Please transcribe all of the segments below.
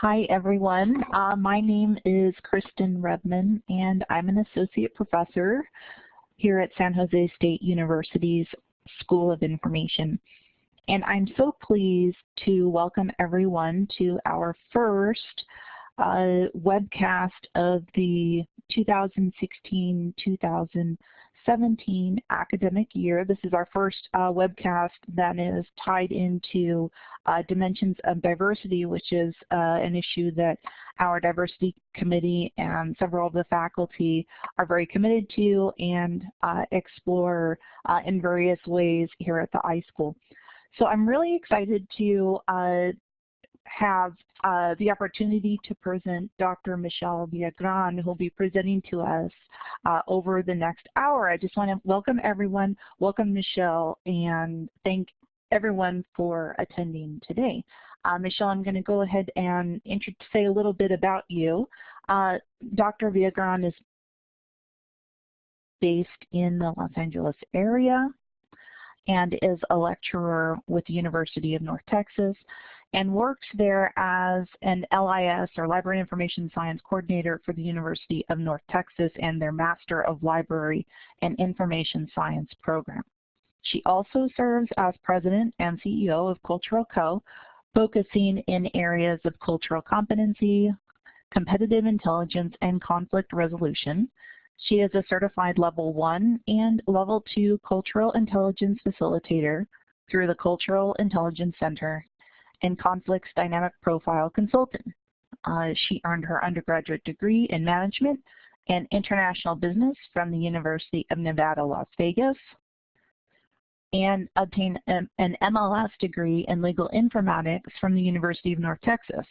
Hi, everyone. Uh, my name is Kristen Rebmann, and I'm an associate professor here at San Jose State University's School of Information. And I'm so pleased to welcome everyone to our first uh, webcast of the 2016-2017 17 academic year. This is our first uh, webcast that is tied into uh, dimensions of diversity, which is uh, an issue that our diversity committee and several of the faculty are very committed to and uh, explore uh, in various ways here at the iSchool. So I'm really excited to have uh, the opportunity to present Dr. Michelle Villagran, who will be presenting to us uh, over the next hour. I just want to welcome everyone, welcome Michelle, and thank everyone for attending today. Uh, Michelle, I'm going to go ahead and say a little bit about you. Uh, Dr. Villagran is based in the Los Angeles area and is a lecturer with the University of North Texas and works there as an LIS or Library Information Science Coordinator for the University of North Texas and their Master of Library and Information Science program. She also serves as President and CEO of Cultural Co., focusing in areas of cultural competency, competitive intelligence, and conflict resolution. She is a certified level one and level two cultural intelligence facilitator through the Cultural Intelligence Center and Conflicts Dynamic Profile Consultant. Uh, she earned her undergraduate degree in management and international business from the University of Nevada, Las Vegas, and obtained an MLS degree in legal informatics from the University of North Texas.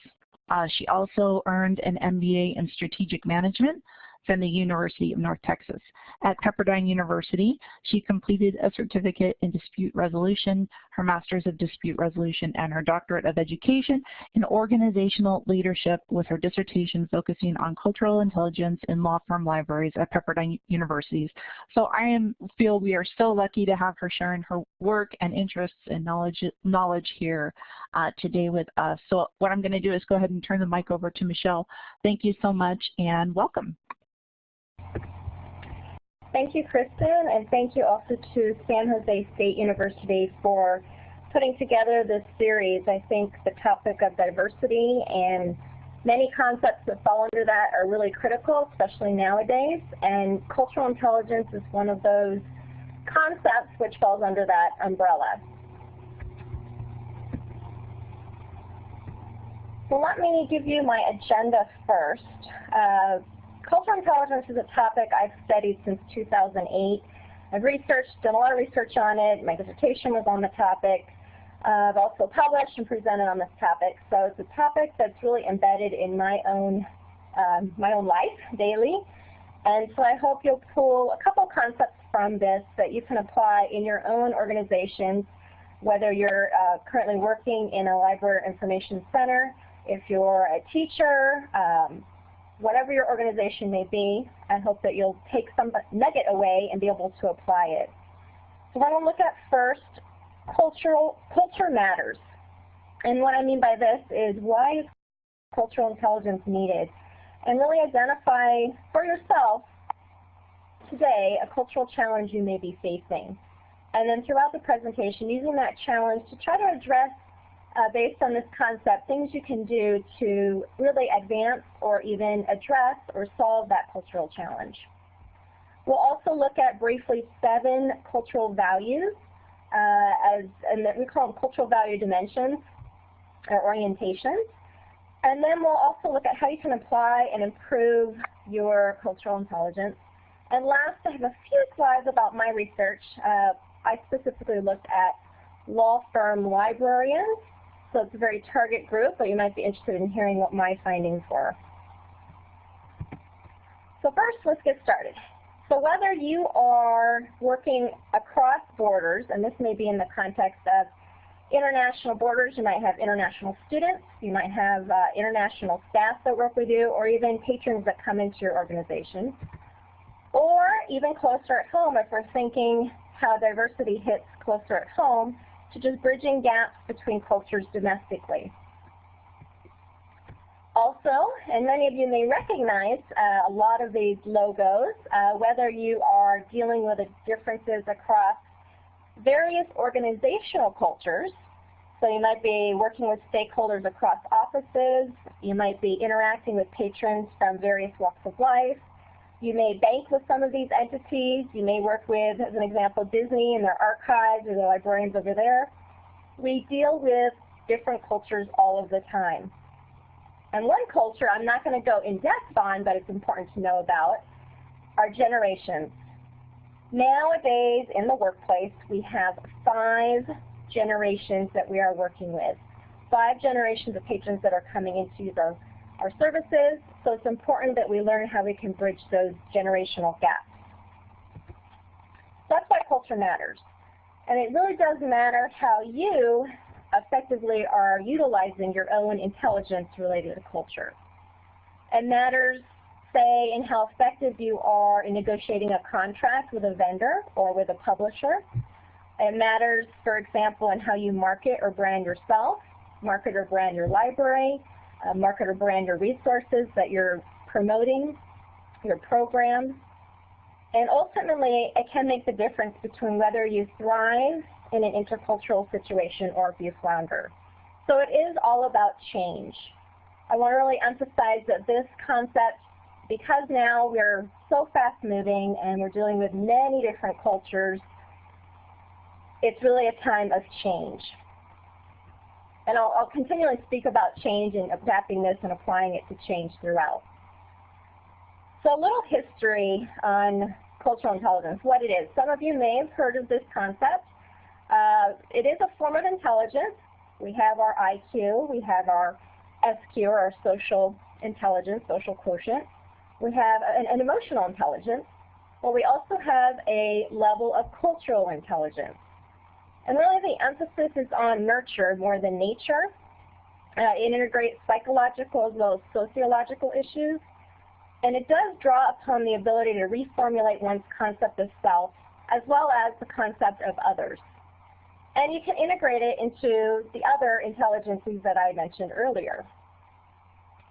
Uh, she also earned an MBA in strategic management from the University of North Texas. At Pepperdine University, she completed a certificate in dispute resolution, her master's of dispute resolution, and her doctorate of education in organizational leadership with her dissertation focusing on cultural intelligence in law firm libraries at Pepperdine Universities. So I am, feel we are so lucky to have her sharing her work and interests and knowledge, knowledge here uh, today with us. So what I'm going to do is go ahead and turn the mic over to Michelle. Thank you so much and welcome. Thank you, Kristen, and thank you also to San Jose State University for putting together this series. I think the topic of diversity and many concepts that fall under that are really critical, especially nowadays, and cultural intelligence is one of those concepts which falls under that umbrella. So let me give you my agenda first. Uh, Cultural intelligence is a topic I've studied since 2008. I've researched, done a lot of research on it. My dissertation was on the topic. Uh, I've also published and presented on this topic. So it's a topic that's really embedded in my own, um, my own life daily. And so I hope you'll pull a couple concepts from this that you can apply in your own organizations, whether you're uh, currently working in a library information center, if you're a teacher, um, whatever your organization may be, I hope that you'll take some nugget away and be able to apply it. So what I want to look at first, cultural, culture matters. And what I mean by this is why is cultural intelligence needed? And really identify for yourself today a cultural challenge you may be facing. And then throughout the presentation, using that challenge to try to address uh, based on this concept, things you can do to really advance or even address or solve that cultural challenge. We'll also look at briefly seven cultural values, uh, as, and we call them cultural value dimensions or orientations. And then we'll also look at how you can apply and improve your cultural intelligence. And last, I have a few slides about my research. Uh, I specifically looked at law firm librarians so it's a very target group, but you might be interested in hearing what my findings were. So first, let's get started. So whether you are working across borders, and this may be in the context of international borders, you might have international students, you might have uh, international staff that work with you, or even patrons that come into your organization. Or even closer at home, if we're thinking how diversity hits closer at home, to just bridging gaps between cultures domestically. Also, and many of you may recognize uh, a lot of these logos, uh, whether you are dealing with the differences across various organizational cultures. So you might be working with stakeholders across offices. You might be interacting with patrons from various walks of life. You may bank with some of these entities. You may work with, as an example, Disney and their archives or the librarians over there. We deal with different cultures all of the time. And one culture I'm not going to go in depth on, but it's important to know about, are generations. Nowadays in the workplace, we have five generations that we are working with. Five generations of patrons that are coming in to use our services, so it's important that we learn how we can bridge those generational gaps. That's why culture matters. And it really does matter how you effectively are utilizing your own intelligence related to culture. It matters, say, in how effective you are in negotiating a contract with a vendor or with a publisher. It matters, for example, in how you market or brand yourself, market or brand your library, uh, market or brand your resources that you're promoting, your programs. And ultimately, it can make the difference between whether you thrive in an intercultural situation or if you flounder. So it is all about change. I want to really emphasize that this concept, because now we're so fast moving and we're dealing with many different cultures, it's really a time of change. And I'll, I'll continually speak about change and adapting this and applying it to change throughout. So a little history on cultural intelligence, what it is. Some of you may have heard of this concept. Uh, it is a form of intelligence. We have our IQ, we have our SQ, or our social intelligence, social quotient. We have an, an emotional intelligence, but we also have a level of cultural intelligence. And really the emphasis is on nurture more than nature. Uh, it integrates psychological as well as sociological issues. And it does draw upon the ability to reformulate one's concept of self as well as the concept of others. And you can integrate it into the other intelligences that I mentioned earlier.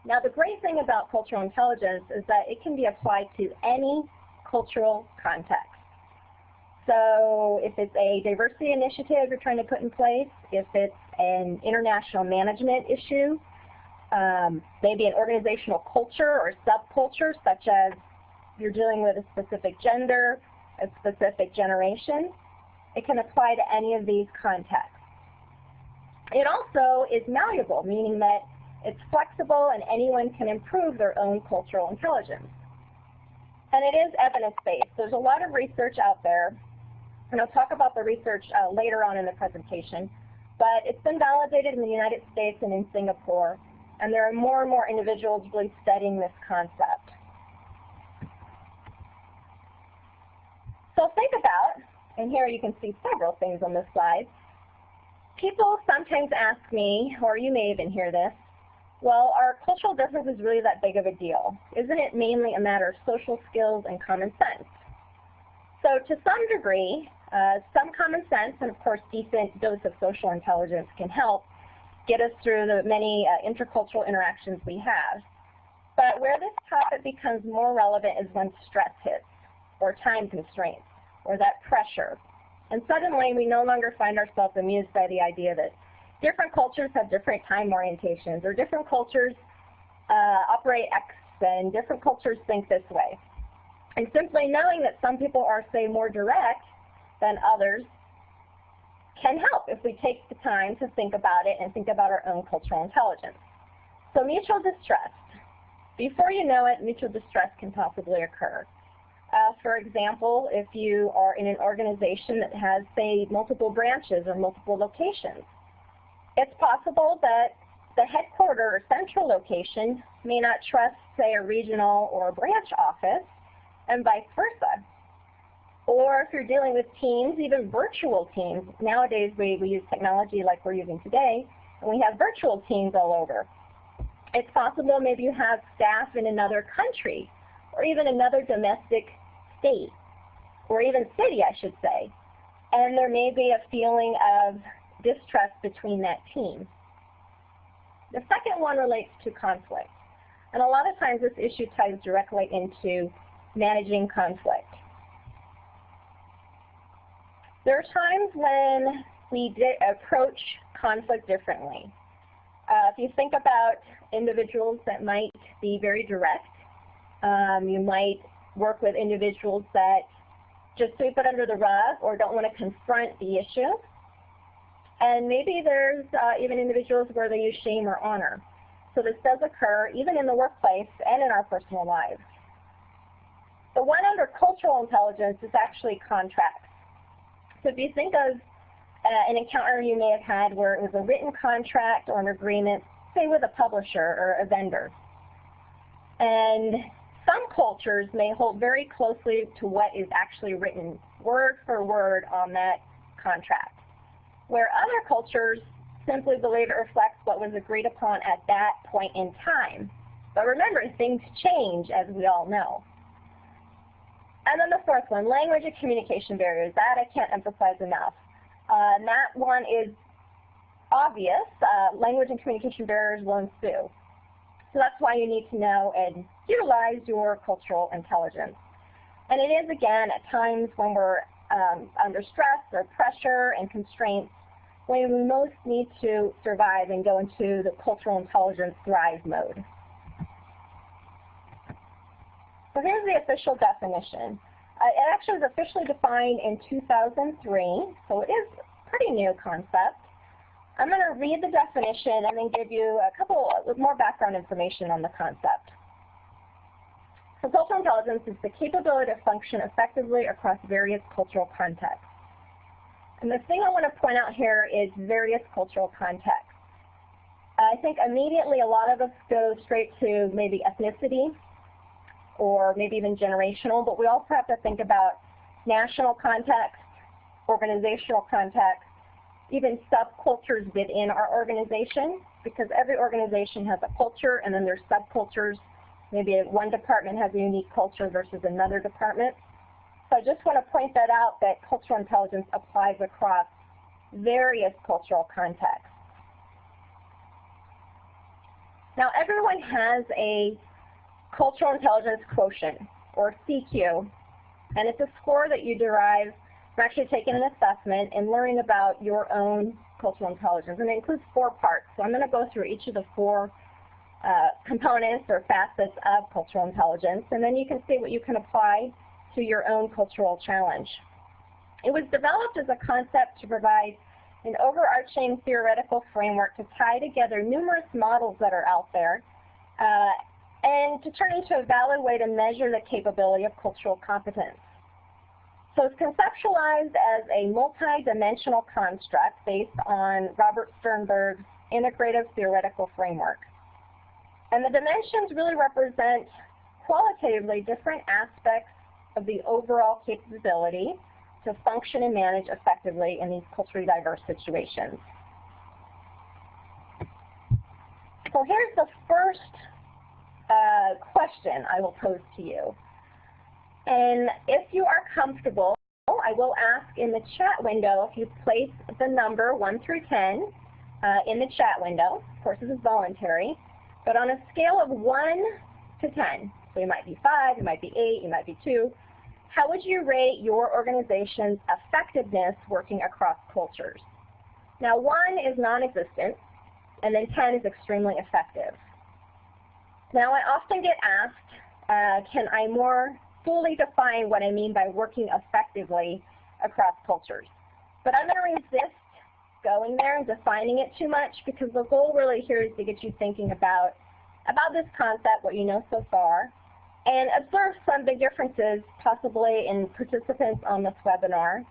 Now the great thing about cultural intelligence is that it can be applied to any cultural context. So if it's a diversity initiative you're trying to put in place, if it's an international management issue, um, maybe an organizational culture or subculture, such as you're dealing with a specific gender, a specific generation, it can apply to any of these contexts. It also is malleable, meaning that it's flexible and anyone can improve their own cultural intelligence. And it is evidence-based. There's a lot of research out there and I'll talk about the research uh, later on in the presentation. But it's been validated in the United States and in Singapore, and there are more and more individuals really studying this concept. So think about, and here you can see several things on this slide. People sometimes ask me, or you may even hear this, well, are cultural differences really that big of a deal? Isn't it mainly a matter of social skills and common sense? So to some degree, uh, some common sense and of course decent dose of social intelligence can help get us through the many uh, intercultural interactions we have. But where this topic becomes more relevant is when stress hits, or time constraints, or that pressure. And suddenly we no longer find ourselves amused by the idea that different cultures have different time orientations, or different cultures uh, operate X, and different cultures think this way. And simply knowing that some people are, say, more direct than others can help if we take the time to think about it and think about our own cultural intelligence. So mutual distrust. Before you know it, mutual distrust can possibly occur. Uh, for example, if you are in an organization that has, say, multiple branches or multiple locations, it's possible that the headquarter or central location may not trust, say, a regional or a branch office, and vice versa. Or if you're dealing with teams, even virtual teams, nowadays we, we use technology like we're using today, and we have virtual teams all over. It's possible maybe you have staff in another country, or even another domestic state, or even city, I should say. And there may be a feeling of distrust between that team. The second one relates to conflict. And a lot of times this issue ties directly into managing conflict. There are times when we approach conflict differently. Uh, if you think about individuals that might be very direct, um, you might work with individuals that just sweep it under the rug or don't want to confront the issue. And maybe there's uh, even individuals where they use shame or honor. So this does occur even in the workplace and in our personal lives. The one under cultural intelligence is actually contracts. So if you think of uh, an encounter you may have had where it was a written contract or an agreement, say with a publisher or a vendor. And some cultures may hold very closely to what is actually written word for word on that contract, where other cultures simply believe it reflects what was agreed upon at that point in time. But remember, things change, as we all know. And then the fourth one, language and communication barriers. That I can't emphasize enough. Uh, that one is obvious. Uh, language and communication barriers will ensue. So that's why you need to know and utilize your cultural intelligence. And it is, again, at times when we're um, under stress or pressure and constraints, when we most need to survive and go into the cultural intelligence thrive mode. So here's the official definition. Uh, it actually was officially defined in 2003, so it is a pretty new concept. I'm going to read the definition and then give you a couple more background information on the concept. So cultural intelligence is the capability to function effectively across various cultural contexts. And the thing I want to point out here is various cultural contexts. I think immediately a lot of us go straight to maybe ethnicity or maybe even generational, but we also have to think about national context, organizational context, even subcultures within our organization, because every organization has a culture and then there's subcultures. Maybe one department has a unique culture versus another department. So I just want to point that out that cultural intelligence applies across various cultural contexts. Now everyone has a cultural intelligence quotient, or CQ, and it's a score that you derive from actually taking an assessment and learning about your own cultural intelligence. And it includes four parts. So I'm going to go through each of the four uh, components or facets of cultural intelligence, and then you can see what you can apply to your own cultural challenge. It was developed as a concept to provide an overarching theoretical framework to tie together numerous models that are out there uh, and to turn into a valid way to measure the capability of cultural competence. So it's conceptualized as a multi-dimensional construct based on Robert Sternberg's integrative theoretical framework. And the dimensions really represent qualitatively different aspects of the overall capability to function and manage effectively in these culturally diverse situations. So here's the first uh, question I will pose to you. And if you are comfortable, I will ask in the chat window if you place the number 1 through 10 uh, in the chat window. Of course, this is voluntary. But on a scale of 1 to 10, so you might be 5, you might be 8, you might be 2, how would you rate your organization's effectiveness working across cultures? Now, 1 is non-existent, and then 10 is extremely effective. Now, I often get asked, uh, can I more fully define what I mean by working effectively across cultures? But I'm going to resist going there and defining it too much because the goal really here is to get you thinking about, about this concept, what you know so far, and observe some big differences possibly in participants on this webinar.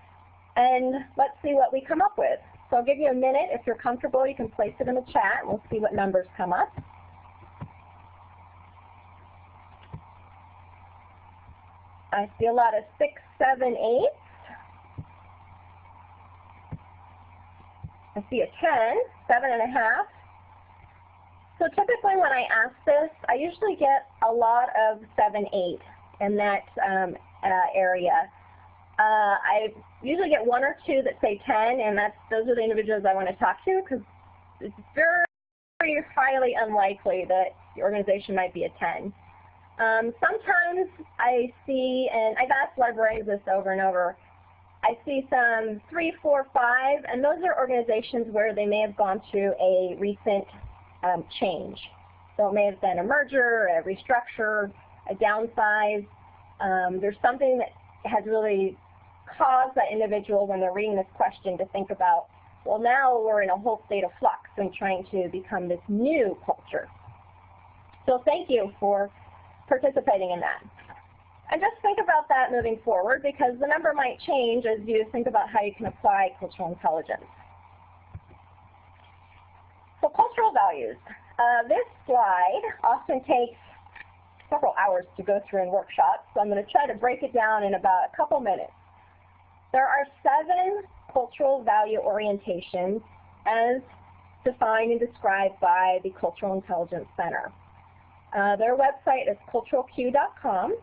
And let's see what we come up with. So I'll give you a minute. If you're comfortable, you can place it in the chat. And we'll see what numbers come up. I see a lot of six, seven, eight. I see a 10, seven and a half. So typically when I ask this, I usually get a lot of 7, 8 in that um, uh, area. Uh, I usually get one or two that say 10, and that's those are the individuals I want to talk to because it's very, very highly unlikely that the organization might be a 10. Um, sometimes I see, and I've asked librarians this over and over, I see some three, four, five, and those are organizations where they may have gone through a recent um, change. So it may have been a merger, a restructure, a downsize. Um, there's something that has really caused that individual when they're reading this question to think about, well now we're in a whole state of flux and trying to become this new culture. So thank you for participating in that. And just think about that moving forward because the number might change as you think about how you can apply cultural intelligence. So cultural values. Uh, this slide often takes several hours to go through in workshops, so I'm going to try to break it down in about a couple minutes. There are seven cultural value orientations as defined and described by the Cultural Intelligence Center. Uh, their website is culturalq.com.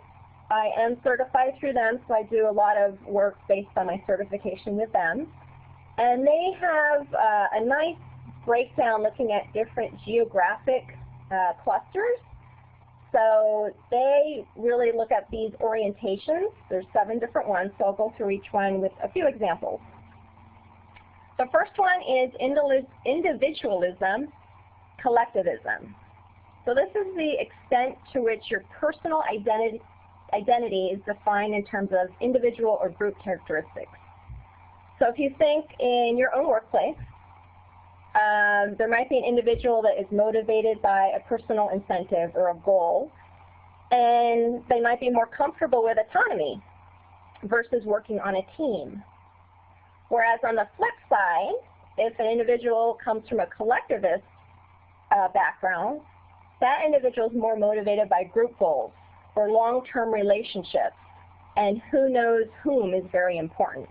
I am certified through them, so I do a lot of work based on my certification with them. And they have uh, a nice breakdown looking at different geographic uh, clusters. So they really look at these orientations. There's seven different ones, so I'll go through each one with a few examples. The first one is individualism, collectivism. So this is the extent to which your personal identity, identity is defined in terms of individual or group characteristics. So if you think in your own workplace, um, there might be an individual that is motivated by a personal incentive or a goal, and they might be more comfortable with autonomy versus working on a team. Whereas on the flip side, if an individual comes from a collectivist uh, background, that individual is more motivated by group goals or long-term relationships, and who knows whom is very important.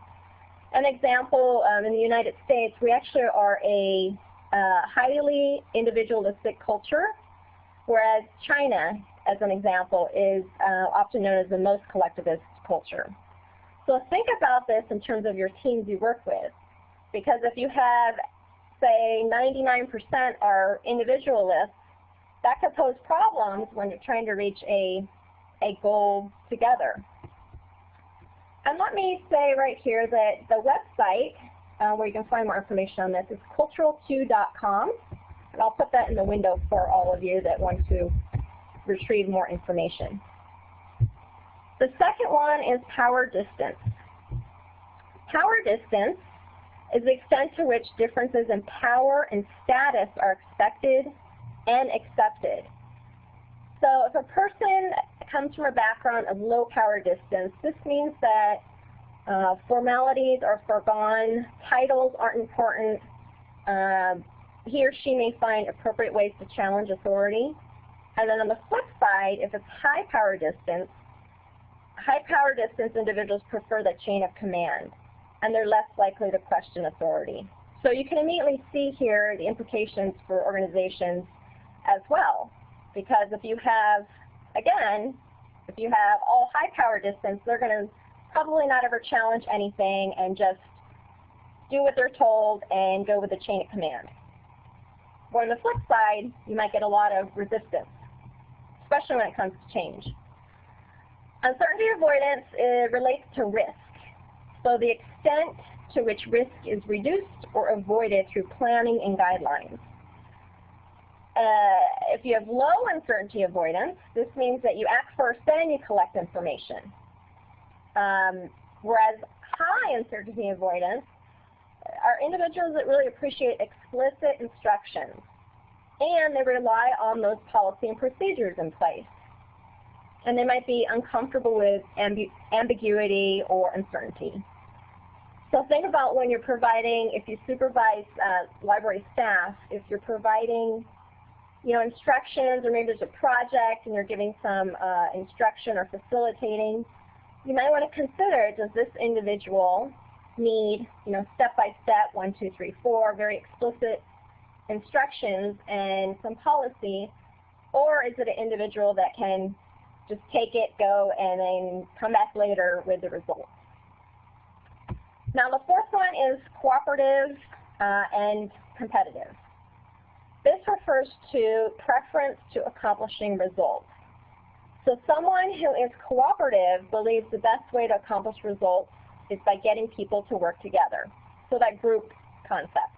An example, um, in the United States, we actually are a uh, highly individualistic culture, whereas China, as an example, is uh, often known as the most collectivist culture. So think about this in terms of your teams you work with, because if you have, say, 99% are individualists, that could pose problems when you're trying to reach a, a goal together. And let me say right here that the website uh, where you can find more information on this is culturalq.com. And I'll put that in the window for all of you that want to retrieve more information. The second one is power distance. Power distance is the extent to which differences in power and status are expected and accepted. So if a person comes from a background of low power distance, this means that uh, formalities are foregone, titles aren't important, uh, he or she may find appropriate ways to challenge authority. And then on the flip side, if it's high power distance, high power distance individuals prefer the chain of command, and they're less likely to question authority. So you can immediately see here the implications for organizations as well. Because if you have, again, if you have all high power distance, they're going to probably not ever challenge anything and just do what they're told and go with the chain of command. Or on the flip side, you might get a lot of resistance, especially when it comes to change. Uncertainty avoidance relates to risk. So the extent to which risk is reduced or avoided through planning and guidelines. Uh, if you have low uncertainty avoidance, this means that you act first, then you collect information. Um, whereas high uncertainty avoidance are individuals that really appreciate explicit instructions, and they rely on those policy and procedures in place. And they might be uncomfortable with ambi ambiguity or uncertainty. So think about when you're providing, if you supervise uh, library staff, if you're providing you know, instructions or maybe there's a project and you're giving some uh, instruction or facilitating, you might want to consider, does this individual need, you know, step-by-step, one, two, three, four, very explicit instructions and some policy, or is it an individual that can just take it, go, and then come back later with the results? Now the fourth one is cooperative uh, and competitive. This refers to preference to accomplishing results. So someone who is cooperative believes the best way to accomplish results is by getting people to work together. So that group concept.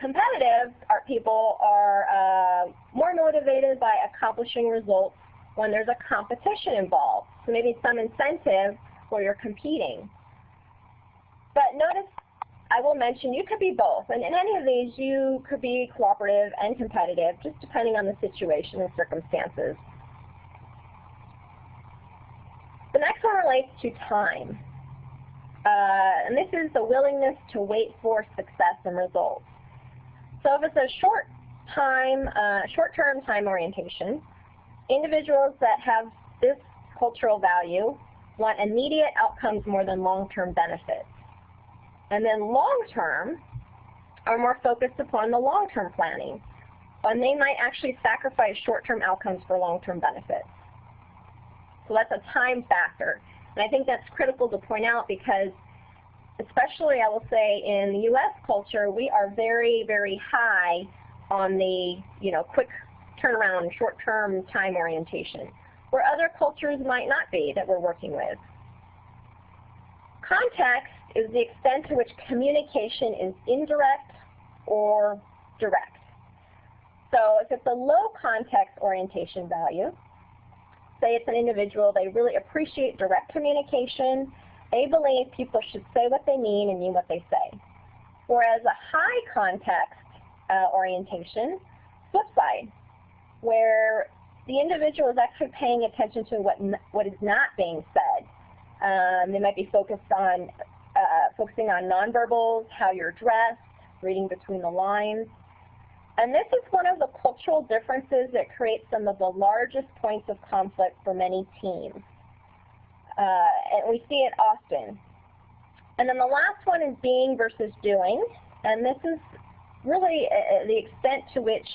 Competitive art people are uh, more motivated by accomplishing results when there's a competition involved. So maybe some incentive where you're competing. But notice I will mention you could be both. And in any of these, you could be cooperative and competitive, just depending on the situation and circumstances. The next one relates to time. Uh, and this is the willingness to wait for success and results. So if it's a short time, uh, short-term time orientation, individuals that have this cultural value want immediate outcomes more than long-term benefits. And then long-term are more focused upon the long-term planning. And they might actually sacrifice short-term outcomes for long-term benefits. So that's a time factor. And I think that's critical to point out because especially I will say in the U.S. culture, we are very, very high on the you know quick turnaround, short-term time orientation, where other cultures might not be that we're working with. Context is the extent to which communication is indirect or direct. So if it's a low context orientation value, say it's an individual, they really appreciate direct communication, they believe people should say what they mean and mean what they say. Whereas a high context uh, orientation, flip side, where the individual is actually paying attention to what, what is not being said. Um, they might be focused on uh, focusing on nonverbals, how you're dressed, reading between the lines. And this is one of the cultural differences that creates some of the largest points of conflict for many teams. Uh, and we see it often. And then the last one is being versus doing. And this is really uh, uh, the extent to which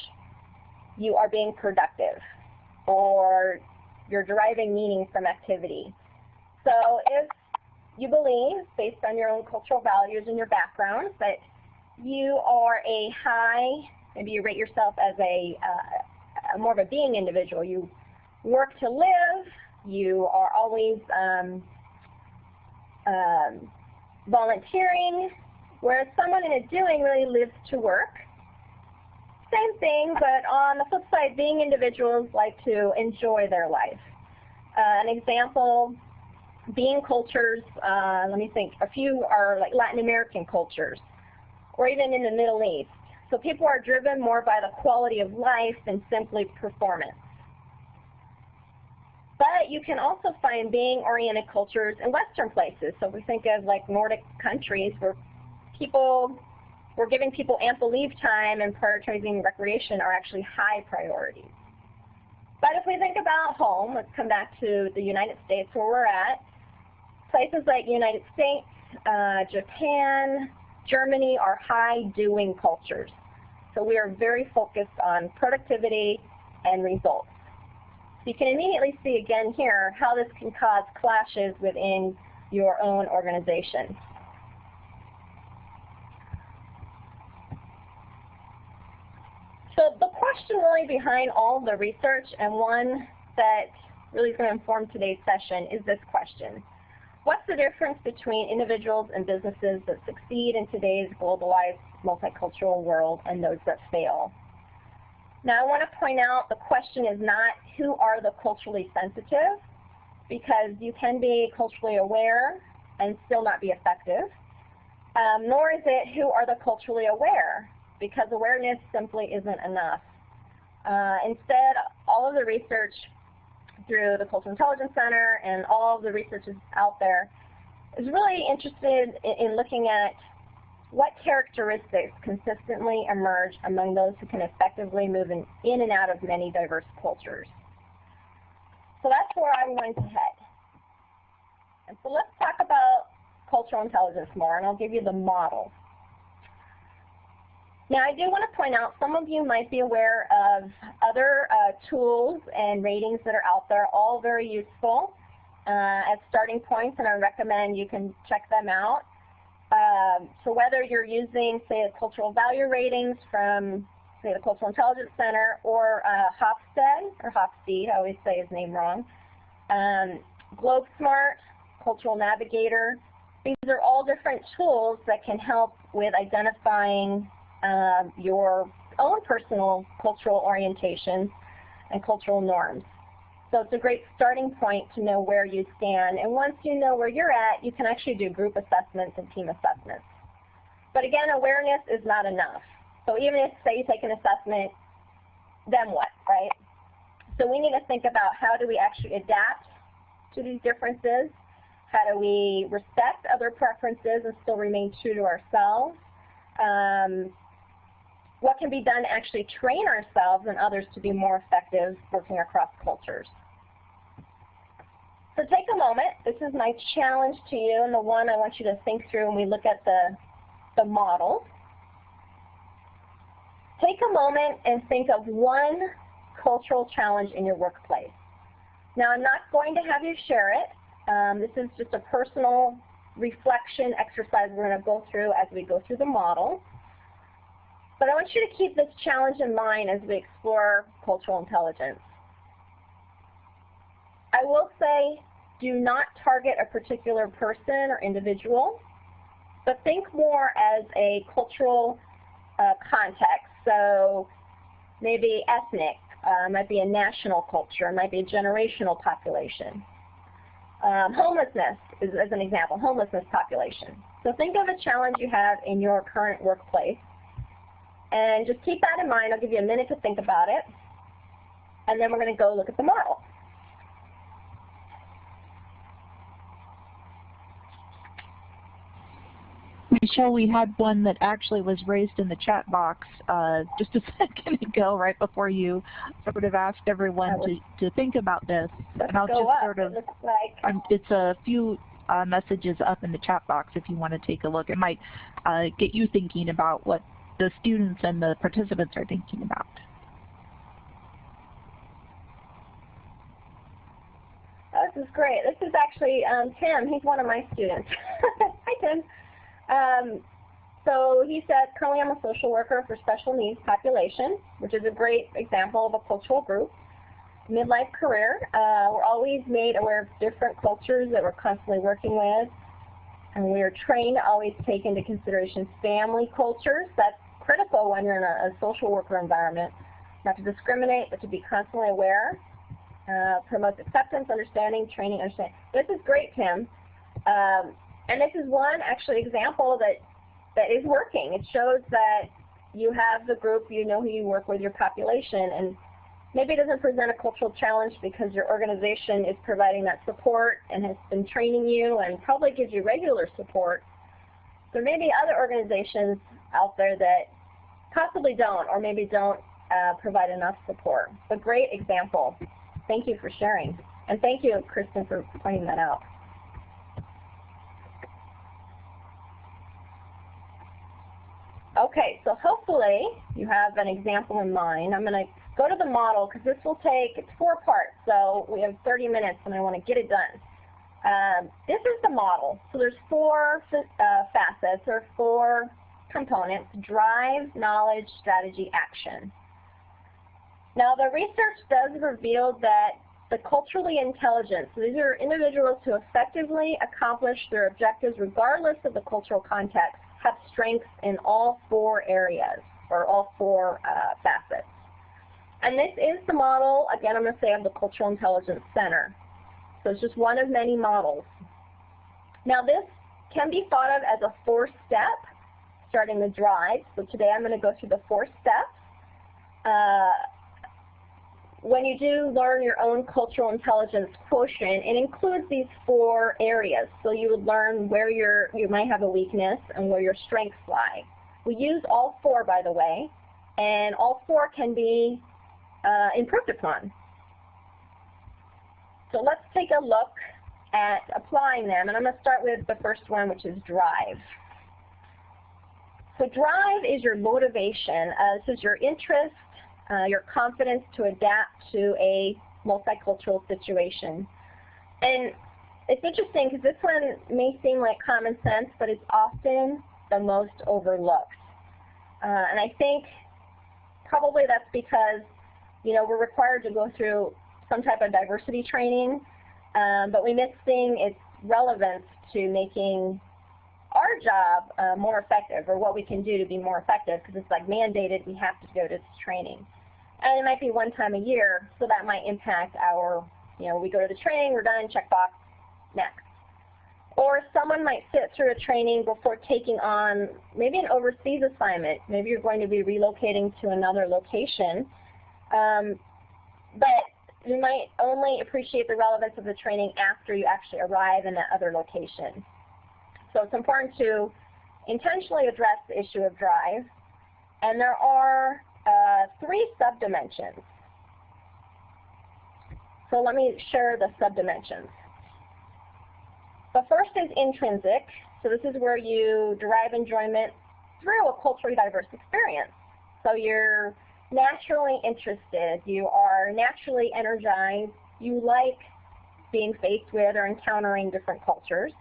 you are being productive or you're deriving meaning from activity. So if you believe, based on your own cultural values and your background, that you are a high, maybe you rate yourself as a uh, more of a being individual. You work to live, you are always um, um, volunteering, whereas someone in a doing really lives to work. Same thing, but on the flip side, being individuals like to enjoy their life. Uh, an example, being cultures, uh, let me think, a few are like Latin American cultures, or even in the Middle East. So people are driven more by the quality of life than simply performance. But you can also find being-oriented cultures in Western places. So we think of like Nordic countries where people, we're giving people ample leave time and prioritizing recreation are actually high priorities. But if we think about home, let's come back to the United States where we're at. Places like United States, uh, Japan, Germany are high doing cultures. So we are very focused on productivity and results. So you can immediately see again here how this can cause clashes within your own organization. So the question really behind all the research and one that really is going to inform today's session is this question. What's the difference between individuals and businesses that succeed in today's globalized multicultural world and those that fail? Now I want to point out the question is not who are the culturally sensitive, because you can be culturally aware and still not be effective, um, nor is it who are the culturally aware, because awareness simply isn't enough. Uh, instead, all of the research through the Cultural Intelligence Center and all the research out there is really interested in, in looking at what characteristics consistently emerge among those who can effectively move in, in and out of many diverse cultures? So that's where I'm going to head. And so let's talk about cultural intelligence more, and I'll give you the model. Now I do want to point out some of you might be aware of other uh, tools and ratings that are out there, all very useful uh, as starting points, and I recommend you can check them out. Um, so whether you're using, say, cultural value ratings from say the Cultural Intelligence Center, or uh, Hofstede, or Hofstede, I always say his name wrong, um, GlobeSmart, Cultural Navigator. These are all different tools that can help with identifying uh, your own personal cultural orientations and cultural norms. So it's a great starting point to know where you stand. And once you know where you're at, you can actually do group assessments and team assessments. But again, awareness is not enough. So even if, say, you take an assessment, then what, right? So we need to think about how do we actually adapt to these differences? How do we respect other preferences and still remain true to ourselves? Um, what can be done to actually train ourselves and others to be more effective working across cultures? So take a moment. This is my challenge to you and the one I want you to think through when we look at the, the model. Take a moment and think of one cultural challenge in your workplace. Now I'm not going to have you share it. Um, this is just a personal reflection exercise we're going to go through as we go through the model. But I want you to keep this challenge in mind as we explore cultural intelligence. I will say do not target a particular person or individual, but think more as a cultural uh, context. So maybe ethnic, uh, might be a national culture, might be a generational population. Um, homelessness is as an example, homelessness population. So think of a challenge you have in your current workplace. And just keep that in mind. I'll give you a minute to think about it. And then we're going to go look at the model. Michelle, we had one that actually was raised in the chat box uh, just a second ago, right before you sort of asked everyone to, to think about this. and I'll just up. sort of, it like um, it's a few uh, messages up in the chat box if you want to take a look. It might uh, get you thinking about what the students and the participants are thinking about. This is great. This is actually um, Tim. He's one of my students. Hi, Tim. Um, so he said, currently I'm a social worker for special needs population, which is a great example of a cultural group. Midlife career, uh, we're always made aware of different cultures that we're constantly working with. And we are trained to always take into consideration family cultures. That's critical when you're in a, a social worker environment. Not to discriminate, but to be constantly aware. Uh, promotes acceptance, understanding, training, understanding. This is great, Tim. Um, and this is one actually example that, that is working. It shows that you have the group, you know who you work with, your population, and maybe it doesn't present a cultural challenge because your organization is providing that support and has been training you and probably gives you regular support. There may be other organizations out there that possibly don't or maybe don't uh, provide enough support. A great example. Thank you for sharing. And thank you, Kristen, for pointing that out. Okay, so hopefully you have an example in mind. I'm going to go to the model because this will take, it's four parts, so we have 30 minutes and I want to get it done. Um, this is the model. So there's four uh, facets or four components, drive, knowledge, strategy, action. Now the research does reveal that the culturally intelligent, so these are individuals who effectively accomplish their objectives regardless of the cultural context, have strengths in all four areas, or all four uh, facets. And this is the model, again, I'm going to say of the Cultural Intelligence Center. So it's just one of many models. Now this can be thought of as a four-step, starting the drive. So today I'm going to go through the four steps. Uh, when you do learn your own cultural intelligence quotient, it includes these four areas. So you would learn where you you might have a weakness and where your strengths lie. We use all four, by the way, and all four can be uh, improved upon. So let's take a look at applying them, and I'm going to start with the first one, which is drive. So drive is your motivation. Uh, this is your interest, uh, your confidence to adapt to a multicultural situation. And it's interesting because this one may seem like common sense, but it's often the most overlooked. Uh, and I think probably that's because, you know, we're required to go through some type of diversity training, um, but we miss seeing its relevance to making our job uh, more effective or what we can do to be more effective because it's like mandated we have to go to this training. And it might be one time a year, so that might impact our, you know, we go to the training, we're done, check box, next. Or someone might sit through a training before taking on maybe an overseas assignment. Maybe you're going to be relocating to another location. Um, but you might only appreciate the relevance of the training after you actually arrive in that other location. So it's important to intentionally address the issue of drive. And there are uh, three subdimensions. So let me share the subdimensions. The first is intrinsic. So this is where you derive enjoyment through a culturally diverse experience. So you're naturally interested, you are naturally energized, you like being faced with or encountering different cultures.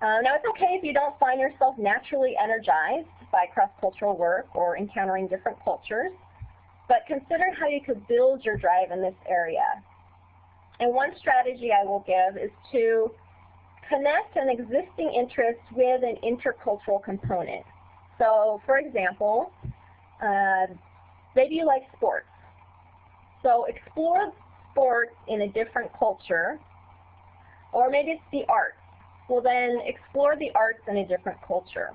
Uh, now it's okay if you don't find yourself naturally energized by cross-cultural work or encountering different cultures, but consider how you could build your drive in this area. And one strategy I will give is to connect an existing interest with an intercultural component. So for example, uh, maybe you like sports. So explore sports in a different culture, or maybe it's the arts. Well then explore the arts in a different culture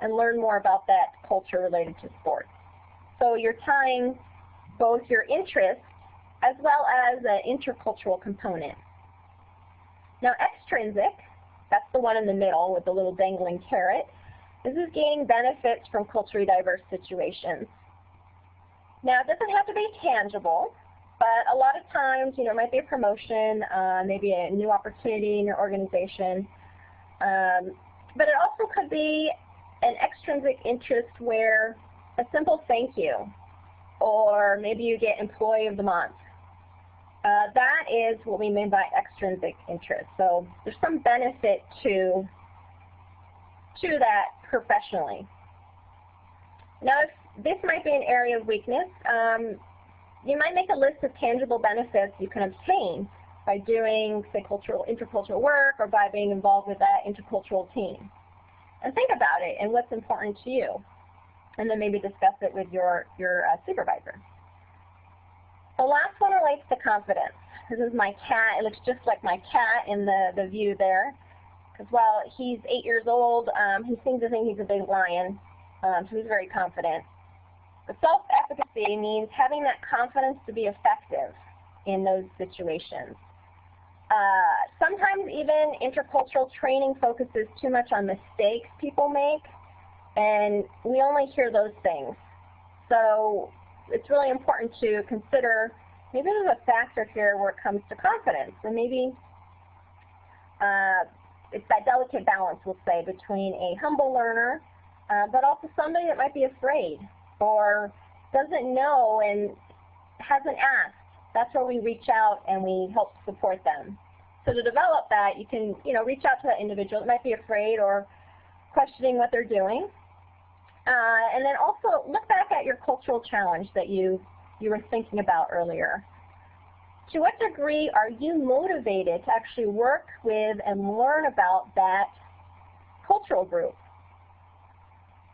and learn more about that culture related to sports. So you're tying both your interests as well as an intercultural component. Now extrinsic, that's the one in the middle with the little dangling carrot, this is gaining benefits from culturally diverse situations. Now it doesn't have to be tangible, but a lot of times, you know, it might be a promotion, uh, maybe a new opportunity in your organization. Um, but it also could be an extrinsic interest where a simple thank you, or maybe you get Employee of the Month, uh, that is what we mean by extrinsic interest. So there's some benefit to, to that professionally. Now, this might be an area of weakness, um, you might make a list of tangible benefits you can obtain by doing, say, cultural, intercultural work or by being involved with that intercultural team. And think about it and what's important to you. And then maybe discuss it with your, your uh, supervisor. The last one relates to confidence. This is my cat. It looks just like my cat in the, the view there. Because while he's eight years old, um, he seems to think he's a big lion, um, so he's very confident. Self-efficacy means having that confidence to be effective in those situations. Uh, sometimes even intercultural training focuses too much on mistakes people make, and we only hear those things. So it's really important to consider maybe there's a factor here where it comes to confidence. And maybe uh, it's that delicate balance, we'll say, between a humble learner, uh, but also somebody that might be afraid or doesn't know and hasn't asked. That's where we reach out and we help support them. So to develop that, you can you know, reach out to that individual that might be afraid or questioning what they're doing. Uh, and then also look back at your cultural challenge that you, you were thinking about earlier. To what degree are you motivated to actually work with and learn about that cultural group?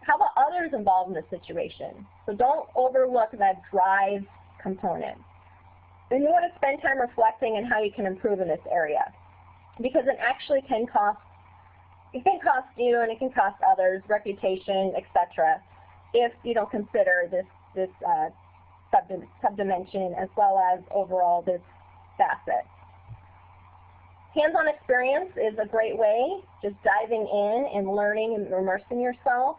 How about others involved in the situation? So don't overlook that drive component. And you want to spend time reflecting on how you can improve in this area because it actually can cost it can cost you and it can cost others, reputation, etc., if you don't consider this, this uh, subdimension as well as overall this facet. Hands-on experience is a great way, just diving in and learning and immersing yourself,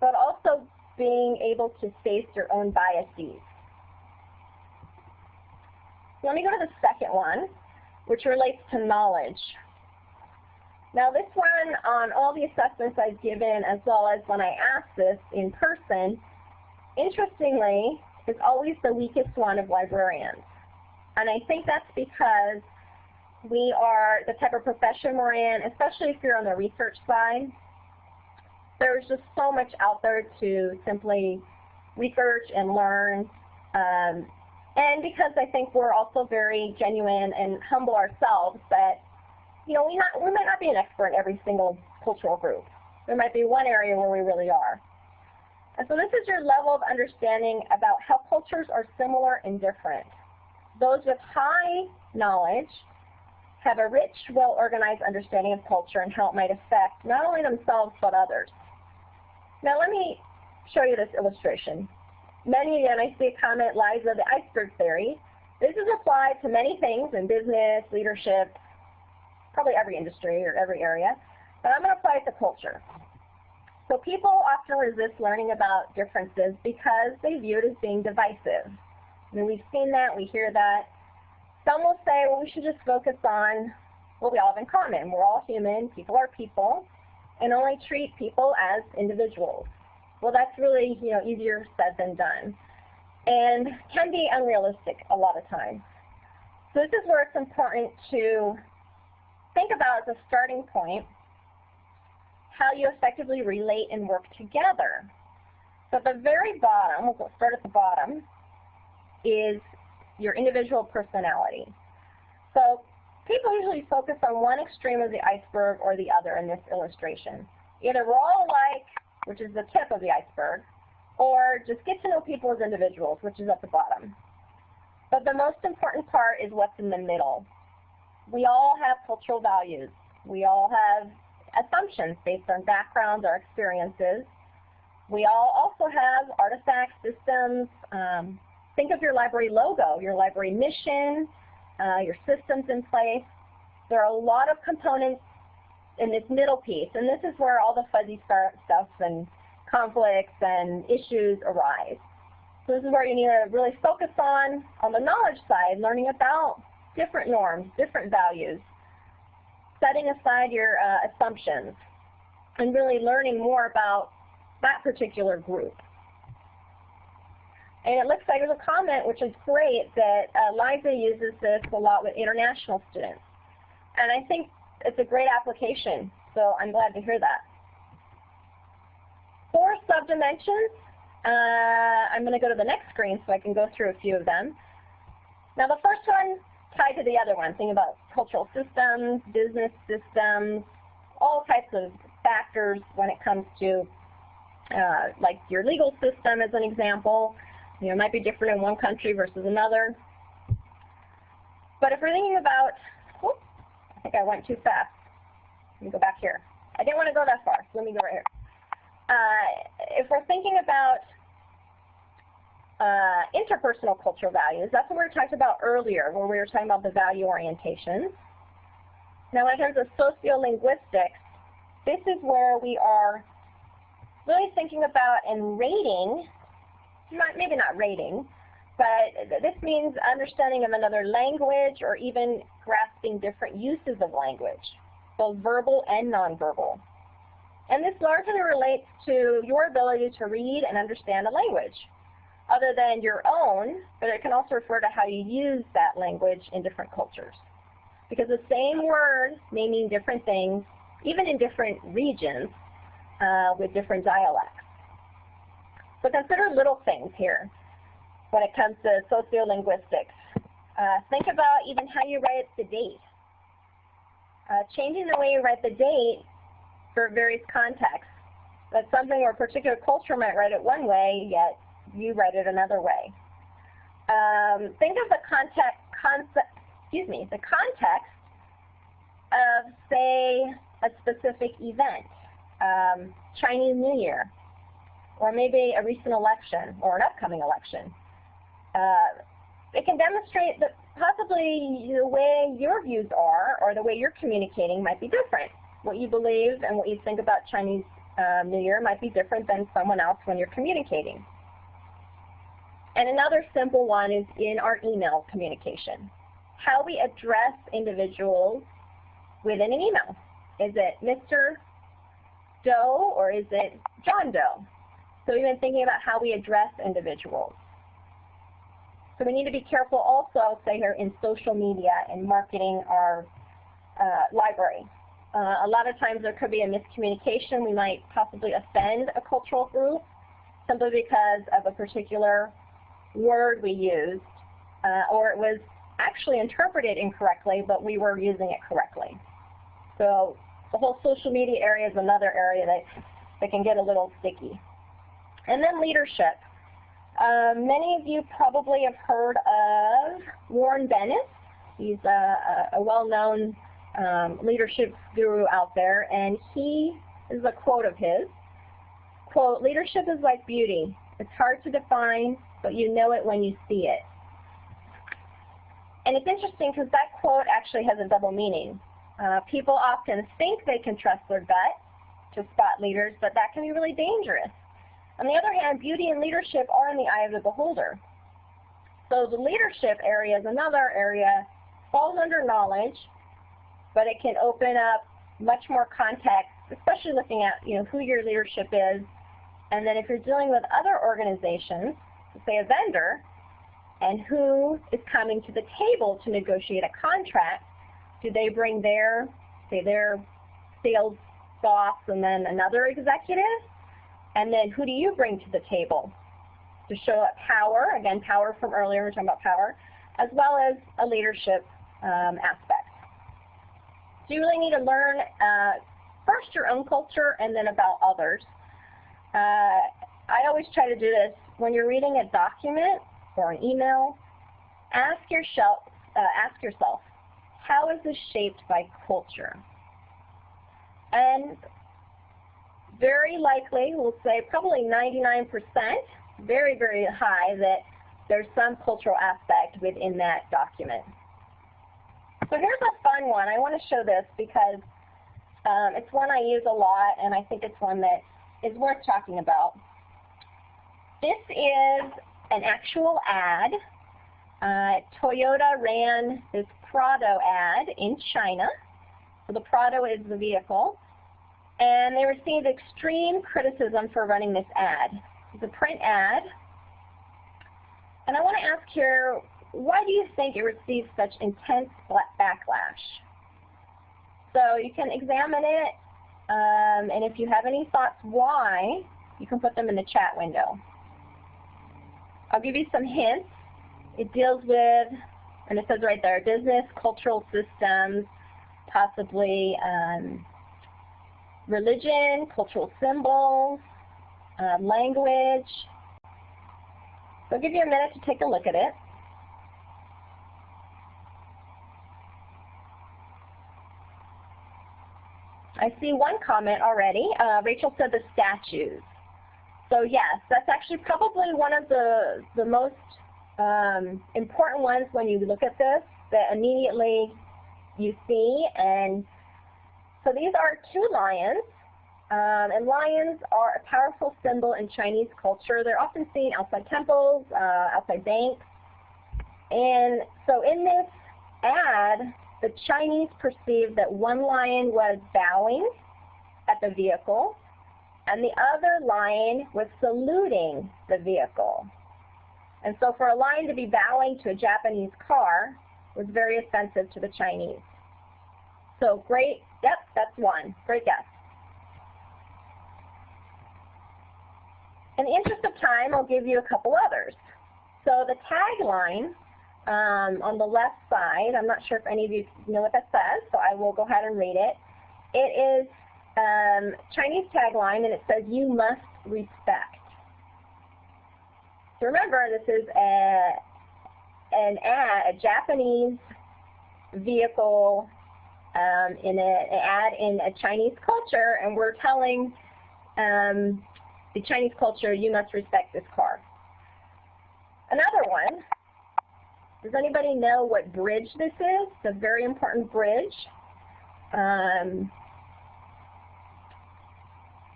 but also being able to face your own biases. Let me go to the second one, which relates to knowledge. Now this one, on all the assessments I've given, as well as when I asked this in person, interestingly, is always the weakest one of librarians. And I think that's because we are the type of profession we're in, especially if you're on the research side. There's just so much out there to simply research and learn. Um, and because I think we're also very genuine and humble ourselves that, you know, we, not, we might not be an expert in every single cultural group. There might be one area where we really are. And so this is your level of understanding about how cultures are similar and different. Those with high knowledge have a rich, well-organized understanding of culture and how it might affect not only themselves but others. Now let me show you this illustration. Many and I see a comment, Liza, the iceberg theory. This is applied to many things in business, leadership, probably every industry or every area, but I'm going to apply it to culture. So people often resist learning about differences because they view it as being divisive. I mean, we've seen that, we hear that. Some will say, well, we should just focus on what we all have in common. We're all human, people are people, and only treat people as individuals. Well, that's really you know easier said than done, and can be unrealistic a lot of times. So this is where it's important to think about as a starting point how you effectively relate and work together. So at the very bottom, we'll start at the bottom, is your individual personality. So people usually focus on one extreme of the iceberg or the other in this illustration. Either we're all alike, which is the tip of the iceberg, or just get to know people as individuals, which is at the bottom. But the most important part is what's in the middle. We all have cultural values. We all have assumptions based on backgrounds or experiences. We all also have artifacts, systems. Um, think of your library logo, your library mission, uh, your systems in place. There are a lot of components in this middle piece, and this is where all the fuzzy stuff and conflicts and issues arise. So this is where you need to really focus on, on the knowledge side, learning about different norms, different values, setting aside your uh, assumptions and really learning more about that particular group. And it looks like there's a comment, which is great, that uh, Liza uses this a lot with international students. And I think it's a great application, so I'm glad to hear that. Four subdimensions. Uh, I'm going to go to the next screen so I can go through a few of them. Now the first one tied to the other one, thinking about cultural systems, business systems, all types of factors when it comes to uh, like your legal system as an example. You know, it might be different in one country versus another. But if we're thinking about, whoops, I think I went too fast. Let me go back here. I didn't want to go that far, so let me go right here. Uh, if we're thinking about uh, interpersonal cultural values. That's what we were talking about earlier, where we were talking about the value orientations. Now, in terms of sociolinguistics, this is where we are really thinking about and rating, not, maybe not rating, but this means understanding of another language or even grasping different uses of language, both verbal and nonverbal. And this largely relates to your ability to read and understand a language other than your own, but it can also refer to how you use that language in different cultures. Because the same word may mean different things, even in different regions uh, with different dialects. So consider little things here when it comes to sociolinguistics. Uh, think about even how you write the date. Uh, changing the way you write the date for various contexts. That's something where a particular culture might write it one way, yet you write it another way. Um, think of the context, concept, excuse me, the context of, say, a specific event, um, Chinese New Year, or maybe a recent election or an upcoming election. Uh, it can demonstrate that possibly the way your views are or the way you're communicating might be different. What you believe and what you think about Chinese uh, New Year might be different than someone else when you're communicating. And another simple one is in our email communication. How we address individuals within an email. Is it Mr. Doe or is it John Doe? So we've been thinking about how we address individuals. So we need to be careful also, I'll say here, in social media and marketing our uh, library. Uh, a lot of times there could be a miscommunication. We might possibly offend a cultural group simply because of a particular word we used, uh, or it was actually interpreted incorrectly, but we were using it correctly. So the whole social media area is another area that, that can get a little sticky. And then leadership. Uh, many of you probably have heard of Warren Bennis. He's a, a well-known um, leadership guru out there, and he is a quote of his. Quote, leadership is like beauty. It's hard to define, but you know it when you see it. And it's interesting because that quote actually has a double meaning. Uh, people often think they can trust their gut to spot leaders, but that can be really dangerous. On the other hand, beauty and leadership are in the eye of the beholder. So the leadership area is another area, falls under knowledge, but it can open up much more context, especially looking at you know who your leadership is. And then if you're dealing with other organizations, say a vendor, and who is coming to the table to negotiate a contract, do they bring their, say their sales boss and then another executive? And then who do you bring to the table? To show up power, again, power from earlier, we are talking about power, as well as a leadership um, aspect. So you really need to learn uh, first your own culture and then about others. Uh, I always try to do this when you're reading a document or an email. Ask yourself, uh, ask yourself, how is this shaped by culture? And very likely, we'll say probably 99%, very, very high, that there's some cultural aspect within that document. So here's a fun one. I want to show this because um, it's one I use a lot, and I think it's one that is worth talking about. This is an actual ad. Uh, Toyota ran this Prado ad in China. So the Prado is the vehicle. And they received extreme criticism for running this ad. It's a print ad. And I want to ask here, why do you think it received such intense backlash? So you can examine it, um, and if you have any thoughts why, you can put them in the chat window. I'll give you some hints. It deals with, and it says right there, business, cultural systems, possibly um, religion, cultural symbols, uh, language. So I'll give you a minute to take a look at it. I see one comment already. Uh, Rachel said the statues. So yes, that's actually probably one of the, the most um, important ones when you look at this that immediately you see. And so these are two lions. Um, and lions are a powerful symbol in Chinese culture. They're often seen outside temples, uh, outside banks. And so in this ad, the Chinese perceived that one lion was bowing at the vehicle and the other lion was saluting the vehicle. And so for a lion to be bowing to a Japanese car was very offensive to the Chinese. So great, yep, that's one. Great guess. In the interest of time, I'll give you a couple others. So the tagline um, on the left side. I'm not sure if any of you know what that says, so I will go ahead and read it. It is um, Chinese tagline, and it says, you must respect. So remember, this is a, an ad, a Japanese vehicle um, in an ad in a Chinese culture, and we're telling um, the Chinese culture, you must respect this car. Another one does anybody know what bridge this is? It's a very important bridge. Um,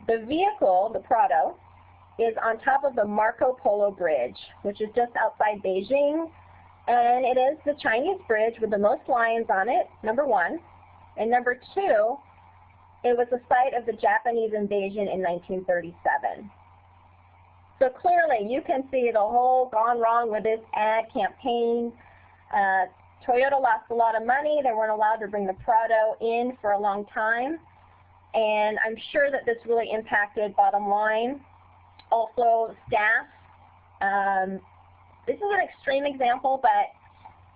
the vehicle, the Prado, is on top of the Marco Polo Bridge, which is just outside Beijing. And it is the Chinese bridge with the most lions on it, number one. And number two, it was the site of the Japanese invasion in 1937. So clearly, you can see the whole gone wrong with this ad campaign. Uh, Toyota lost a lot of money. They weren't allowed to bring the Prado in for a long time. And I'm sure that this really impacted bottom line. also staff. Um, this is an extreme example, but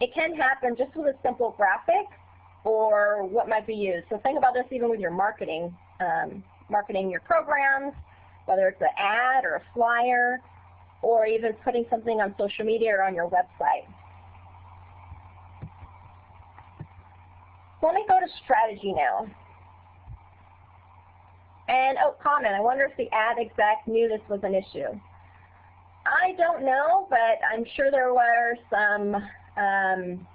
it can happen just with a simple graphic or what might be used. So think about this even with your marketing, um, marketing your programs, whether it's an ad or a flyer, or even putting something on social media or on your website. let me go to strategy now. And, oh, comment, I wonder if the ad exec knew this was an issue. I don't know, but I'm sure there were some, um,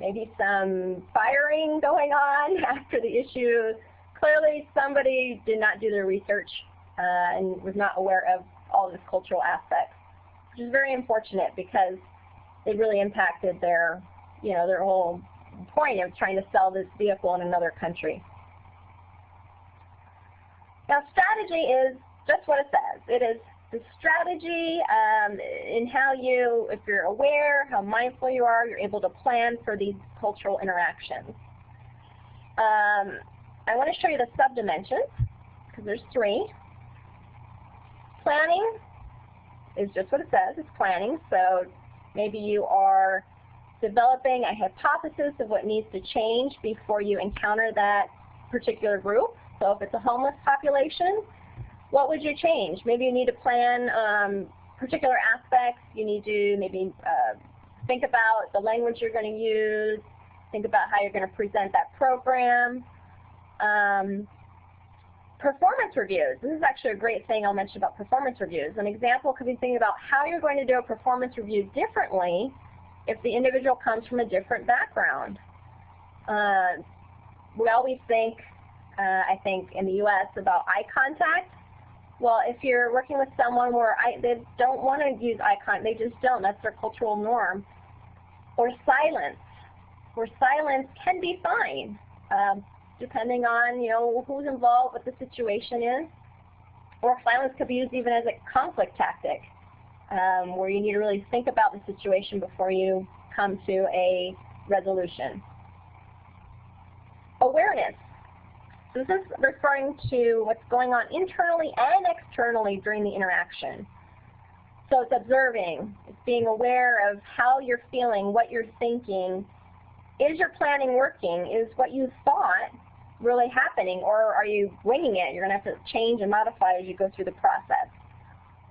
maybe some firing going on after the issue. Clearly somebody did not do their research uh, and was not aware of all this cultural aspects, which is very unfortunate because it really impacted their, you know, their whole point of trying to sell this vehicle in another country. Now strategy is just what it says. It is the strategy um, in how you, if you're aware, how mindful you are, you're able to plan for these cultural interactions. Um, I want to show you the subdimensions, because there's three. Planning is just what it says, it's planning. So maybe you are developing a hypothesis of what needs to change before you encounter that particular group. So if it's a homeless population, what would you change? Maybe you need to plan um, particular aspects. You need to maybe uh, think about the language you're going to use, think about how you're going to present that program. Um, performance reviews. This is actually a great thing I'll mention about performance reviews. An example could be thinking about how you're going to do a performance review differently if the individual comes from a different background. Uh, we always think, uh, I think in the U.S., about eye contact. Well, if you're working with someone where I, they don't want to use contact, they just don't, that's their cultural norm. Or silence, where silence can be fine, um, depending on you know who's involved, what the situation is. Or silence could be used even as a conflict tactic, um, where you need to really think about the situation before you come to a resolution. Awareness. So this is referring to what's going on internally and externally during the interaction. So it's observing, it's being aware of how you're feeling, what you're thinking. Is your planning working? Is what you thought really happening? Or are you winging it? You're going to have to change and modify as you go through the process.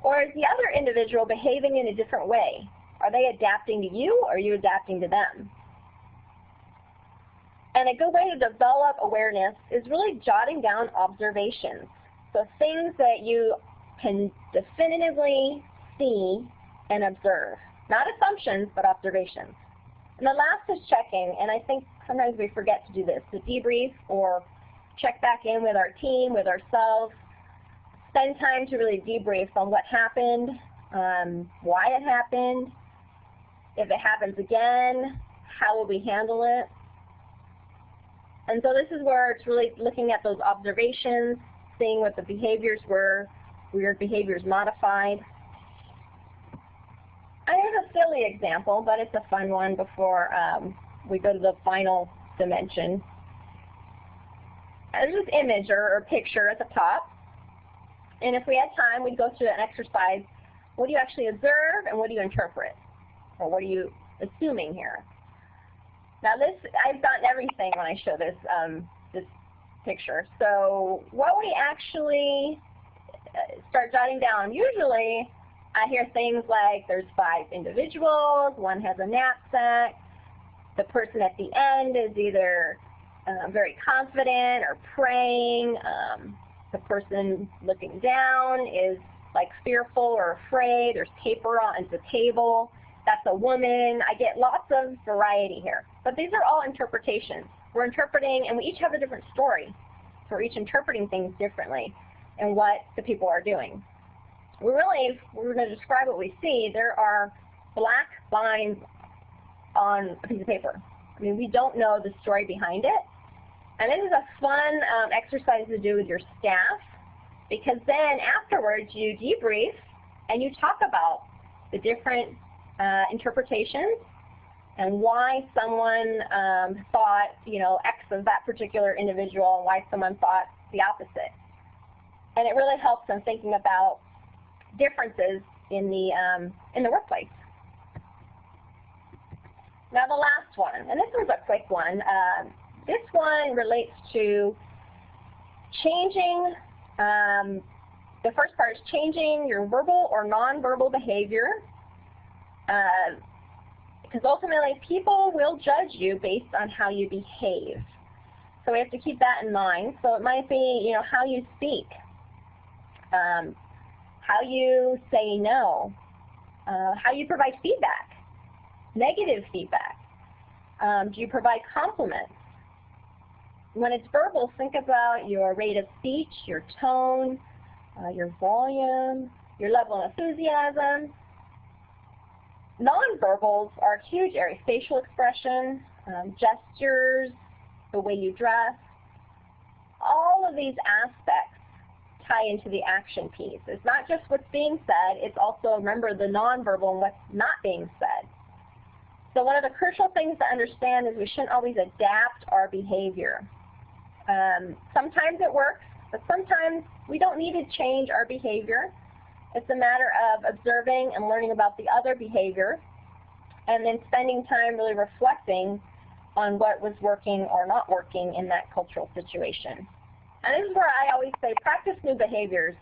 Or is the other individual behaving in a different way? Are they adapting to you or are you adapting to them? And a good way to develop awareness is really jotting down observations. So things that you can definitively see and observe. Not assumptions, but observations. And the last is checking, and I think sometimes we forget to do this, to debrief or check back in with our team, with ourselves, spend time to really debrief on what happened, um, why it happened, if it happens again, how will we handle it, and so this is where it's really looking at those observations, seeing what the behaviors were, weird behaviors modified. I have a silly example, but it's a fun one before um, we go to the final dimension. There's this image or, or picture at the top. And if we had time, we'd go through an exercise. What do you actually observe and what do you interpret? Or what are you assuming here? Now this, I've gotten everything when I show this, um, this picture. So what we actually uh, start jotting down, usually I hear things like there's five individuals, one has a knapsack, the person at the end is either uh, very confident or praying, um, the person looking down is like fearful or afraid, there's paper on the table, that's a woman. I get lots of variety here. But these are all interpretations. We're interpreting, and we each have a different story. So we're each interpreting things differently and what the people are doing. We really, we're going to describe what we see. There are black lines on a piece of paper. I mean, we don't know the story behind it. And this is a fun um, exercise to do with your staff because then afterwards you debrief and you talk about the different uh, interpretations and why someone um, thought, you know, X of that particular individual and why someone thought the opposite. And it really helps them thinking about differences in the, um, in the workplace. Now the last one, and this one's a quick one. Uh, this one relates to changing, um, the first part is changing your verbal or nonverbal behavior. Because ultimately people will judge you based on how you behave. So we have to keep that in mind. So it might be, you know, how you speak, um, how you say no, uh, how you provide feedback, negative feedback. Um, do you provide compliments? When it's verbal, think about your rate of speech, your tone, uh, your volume, your level of enthusiasm. Nonverbals are a huge area. Facial expression, um, gestures, the way you dress. All of these aspects tie into the action piece. It's not just what's being said, it's also, remember, the nonverbal and what's not being said. So one of the crucial things to understand is we shouldn't always adapt our behavior. Um, sometimes it works, but sometimes we don't need to change our behavior. It's a matter of observing and learning about the other behavior and then spending time really reflecting on what was working or not working in that cultural situation. And this is where I always say practice new behaviors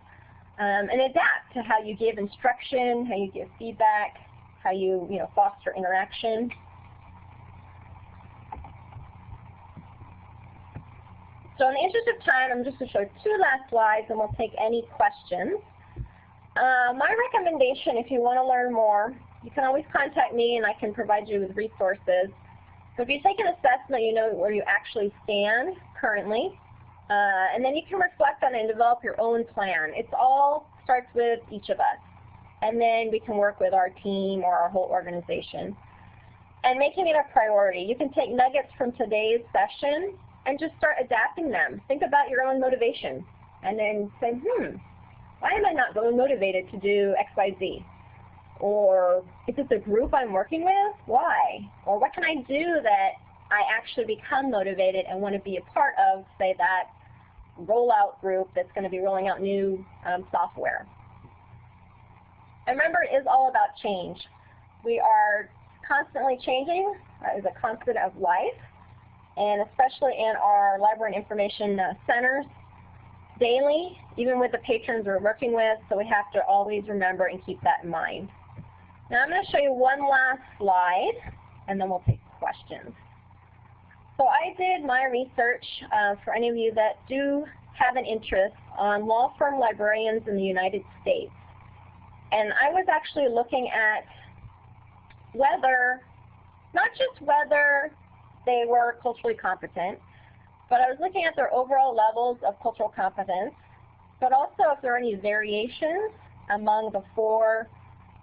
um, and adapt to how you give instruction, how you give feedback, how you, you know, foster interaction. So in the interest of time, I'm just going to show two last slides and we'll take any questions. Uh, my recommendation, if you want to learn more, you can always contact me and I can provide you with resources. So if you take an assessment, you know where you actually stand currently. Uh, and then you can reflect on it and develop your own plan. It's all starts with each of us. And then we can work with our team or our whole organization. And making it a priority. You can take nuggets from today's session and just start adapting them. Think about your own motivation. And then say, hmm, why am I not really motivated to do X, Y, Z? Or is it the group I'm working with? Why? Or what can I do that I actually become motivated and want to be a part of, say, that rollout group that's going to be rolling out new um, software. And remember, it is all about change. We are constantly changing as a constant of life, and especially in our library and information uh, centers daily, even with the patrons we're working with, so we have to always remember and keep that in mind. Now I'm going to show you one last slide, and then we'll take questions. So I did my research uh, for any of you that do have an interest on law firm librarians in the United States. And I was actually looking at whether, not just whether they were culturally competent, but I was looking at their overall levels of cultural competence, but also if there are any variations among the four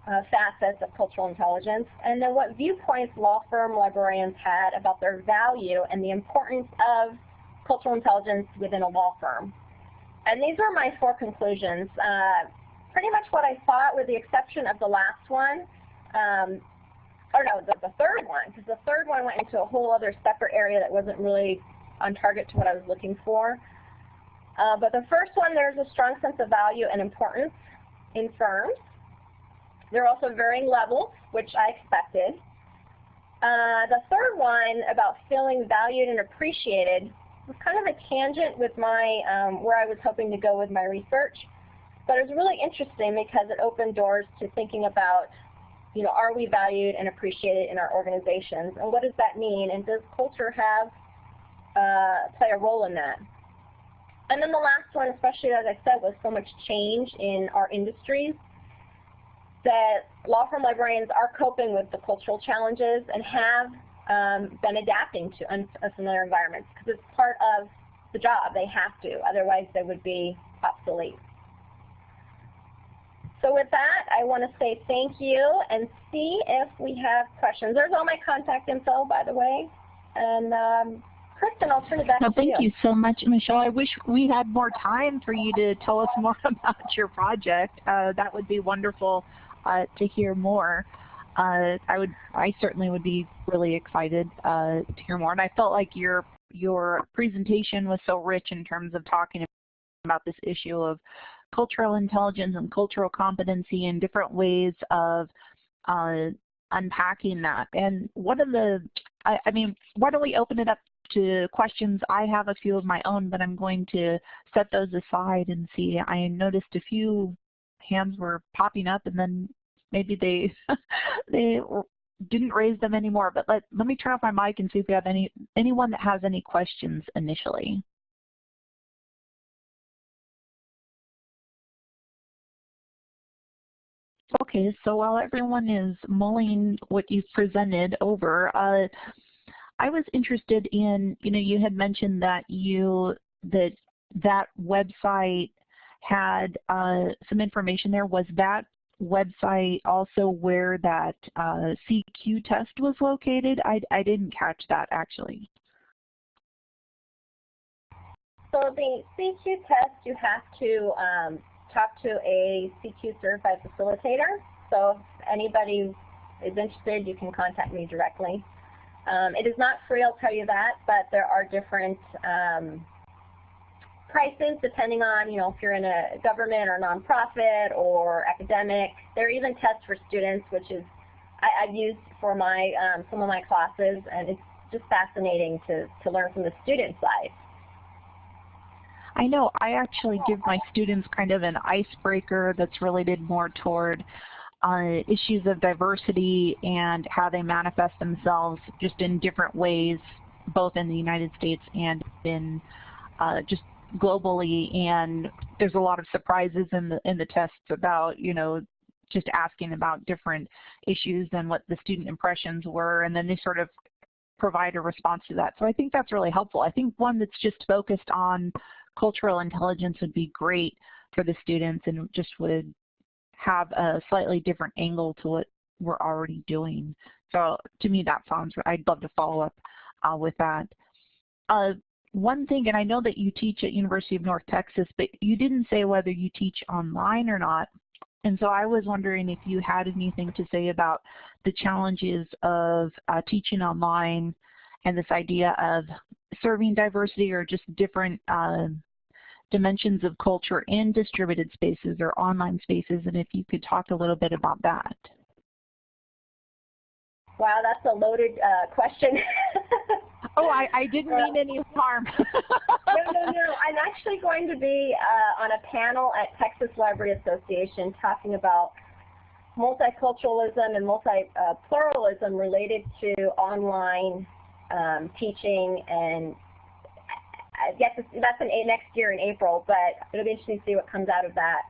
uh, facets of cultural intelligence, and then what viewpoints law firm librarians had about their value and the importance of cultural intelligence within a law firm. And these are my four conclusions. Uh, pretty much what I thought with the exception of the last one, um, or no, the, the third one, because the third one went into a whole other separate area that wasn't really on target to what I was looking for. Uh, but the first one, there's a strong sense of value and importance in firms. There are also varying levels, which I expected. Uh, the third one about feeling valued and appreciated was kind of a tangent with my um, where I was hoping to go with my research. But it was really interesting because it opened doors to thinking about, you know, are we valued and appreciated in our organizations? And what does that mean? And does culture have, uh, play a role in that? And then the last one, especially as I said, was so much change in our industries that law firm librarians are coping with the cultural challenges and have um, been adapting to unfamiliar environments because it's part of the job. They have to, otherwise they would be obsolete. So with that, I want to say thank you and see if we have questions. There's all my contact info, by the way. And um, Kristen, I'll turn it back no, to thank you. Thank you so much, Michelle. I wish we had more time for you to tell us more about your project. Uh, that would be wonderful uh, to hear more. Uh, I would, I certainly would be really excited uh, to hear more. And I felt like your your presentation was so rich in terms of talking about this issue of cultural intelligence and cultural competency and different ways of uh, unpacking that. And one of the, I, I mean, why don't we open it up to questions. I have a few of my own, but I'm going to set those aside and see. I noticed a few hands were popping up and then maybe they they didn't raise them anymore. But let, let me turn off my mic and see if we have any anyone that has any questions initially. Okay, so while everyone is mulling what you've presented over, uh, I was interested in, you know, you had mentioned that you, that that website had uh, some information there. Was that website also where that uh, CQ test was located? I, I didn't catch that actually. So the CQ test, you have to um, talk to a CQ certified facilitator. So if anybody is interested, you can contact me directly. Um, it is not free, I'll tell you that, but there are different um, prices depending on, you know, if you're in a government or nonprofit or academic. There are even tests for students, which is I, have used for my um, some of my classes, and it's just fascinating to, to learn from the student side. I know I actually give my students kind of an icebreaker that's related more toward issues of diversity and how they manifest themselves just in different ways, both in the United States and in uh, just globally. And there's a lot of surprises in the in the tests about you know just asking about different issues and what the student impressions were, and then they sort of provide a response to that. So I think that's really helpful. I think one that's just focused on cultural intelligence would be great for the students and just would have a slightly different angle to what we're already doing. So to me that sounds, I'd love to follow up uh, with that. Uh, one thing, and I know that you teach at University of North Texas, but you didn't say whether you teach online or not. And so I was wondering if you had anything to say about the challenges of uh, teaching online and this idea of serving diversity or just different uh, dimensions of culture in distributed spaces or online spaces, and if you could talk a little bit about that. Wow, that's a loaded uh, question. oh, I, I didn't mean any harm. no, no, no. I'm actually going to be uh, on a panel at Texas Library Association talking about multiculturalism and multi-pluralism uh, related to online um, teaching and Guess that's an next year in April, but it'll be interesting to see what comes out of that.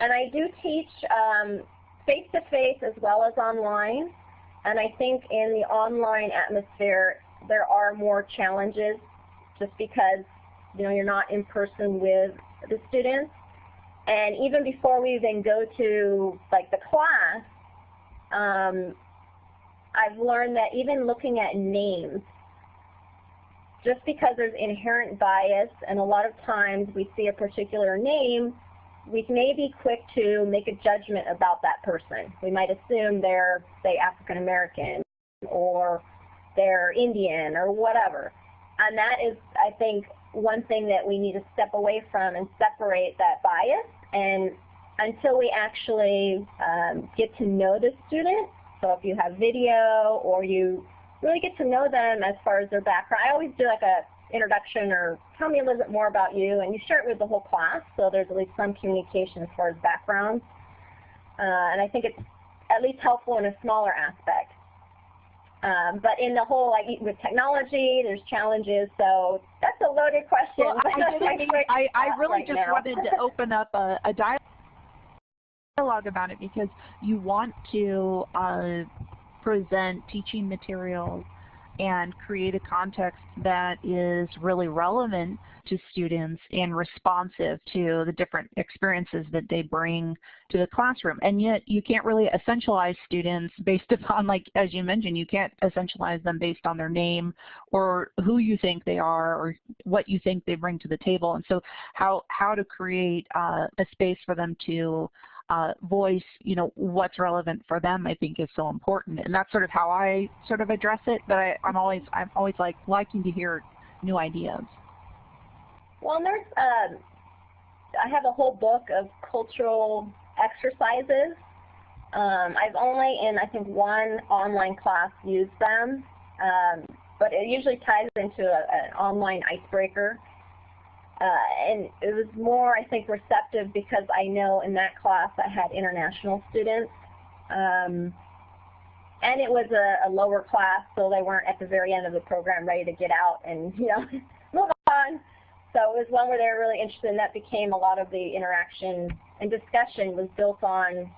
And I do teach face-to-face um, -face as well as online. And I think in the online atmosphere, there are more challenges just because you know you're not in person with the students. And even before we even go to like the class, um, I've learned that even looking at names just because there's inherent bias and a lot of times we see a particular name, we may be quick to make a judgment about that person. We might assume they're, say, African American or they're Indian or whatever. And that is, I think, one thing that we need to step away from and separate that bias. And until we actually um, get to know the student, so if you have video or you really get to know them as far as their background. I always do like a introduction or tell me a little bit more about you, and you share it with the whole class, so there's at least some communication as far as backgrounds. Uh, and I think it's at least helpful in a smaller aspect. Um, but in the whole, like with technology, there's challenges. So that's a loaded question. Well, I, I, I, really right just now. wanted to open up a, a dialogue about it because you want to uh, present teaching materials and create a context that is really relevant to students and responsive to the different experiences that they bring to the classroom. And yet you can't really essentialize students based upon, like as you mentioned, you can't essentialize them based on their name or who you think they are or what you think they bring to the table. And so how, how to create uh, a space for them to uh, voice, you know, what's relevant for them, I think is so important. And that's sort of how I sort of address it. But I, am always, I'm always like liking to hear new ideas. Well, there's, um, I have a whole book of cultural exercises. Um, I've only in, I think, one online class used them, um, but it usually ties into a, an online icebreaker. Uh, and it was more, I think, receptive because I know in that class I had international students. Um, and it was a, a, lower class, so they weren't at the very end of the program ready to get out and, you know, move on. So it was one where they were really interested, and that became a lot of the interaction and discussion was built on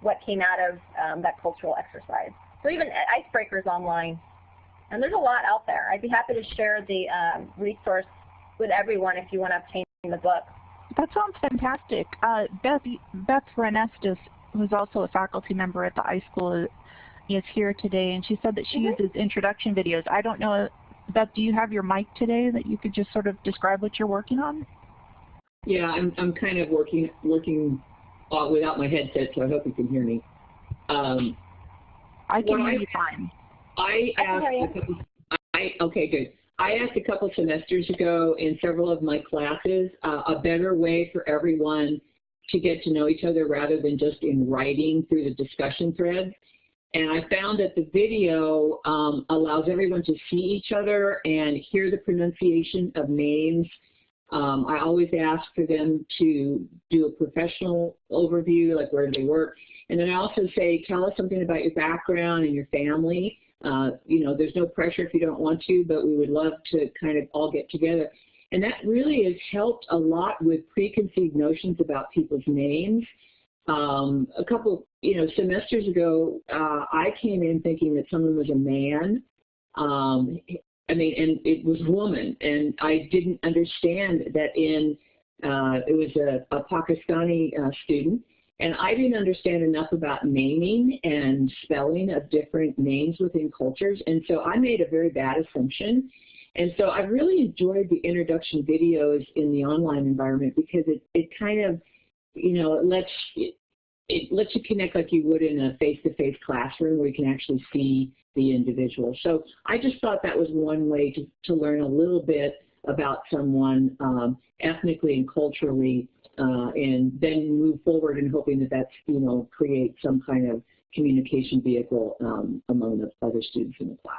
what came out of um, that cultural exercise. So even icebreakers online. And there's a lot out there. I'd be happy to share the um, resource with everyone if you want to obtain the book. That sounds fantastic. Uh, Beth, Beth Wrenn-Estes, who's also a faculty member at the iSchool, is here today, and she said that she mm -hmm. uses introduction videos. I don't know Beth, do you have your mic today that you could just sort of describe what you're working on? Yeah, I'm, I'm kind of working working uh, without my headset, so I hope you can hear me. Um, I can hear I, you fine. I asked I a couple, I, okay, good. I asked a couple semesters ago in several of my classes uh, a better way for everyone to get to know each other rather than just in writing through the discussion threads. And I found that the video um, allows everyone to see each other and hear the pronunciation of names. Um, I always ask for them to do a professional overview, like where do they work. And then I also say, tell us something about your background and your family. Uh, you know, there's no pressure if you don't want to, but we would love to kind of all get together. And that really has helped a lot with preconceived notions about people's names. Um, a couple, you know, semesters ago, uh, I came in thinking that someone was a man. Um, I mean, and it was woman, and I didn't understand that in uh, it was a, a Pakistani uh, student, and I didn't understand enough about naming and spelling of different names within cultures, and so I made a very bad assumption. And so I really enjoyed the introduction videos in the online environment because it, it kind of you know, it lets it, it lets you connect like you would in a face-to-face -face classroom where you can actually see the individual. So I just thought that was one way to, to learn a little bit about someone um, ethnically and culturally uh, and then move forward in hoping that that's, you know, create some kind of communication vehicle um, among the other students in the class.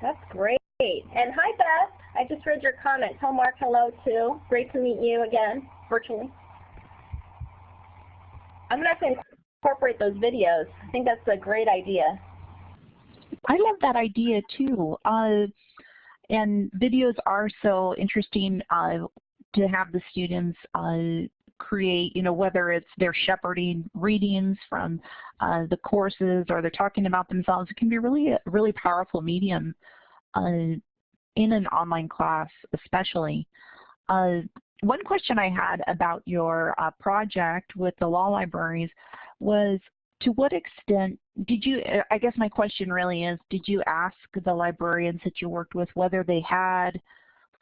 That's great. And hi, Beth. I just read your comment. Tell Mark hello, too. Great to meet you again, virtually. I'm going to have to incorporate those videos. I think that's a great idea. I love that idea, too. Uh, and videos are so interesting uh, to have the students uh, create, you know, whether it's they're shepherding readings from uh, the courses or they're talking about themselves. It can be really, a really powerful medium uh, in an online class especially. Uh, one question I had about your uh, project with the law libraries was to what extent did you, I guess my question really is, did you ask the librarians that you worked with whether they had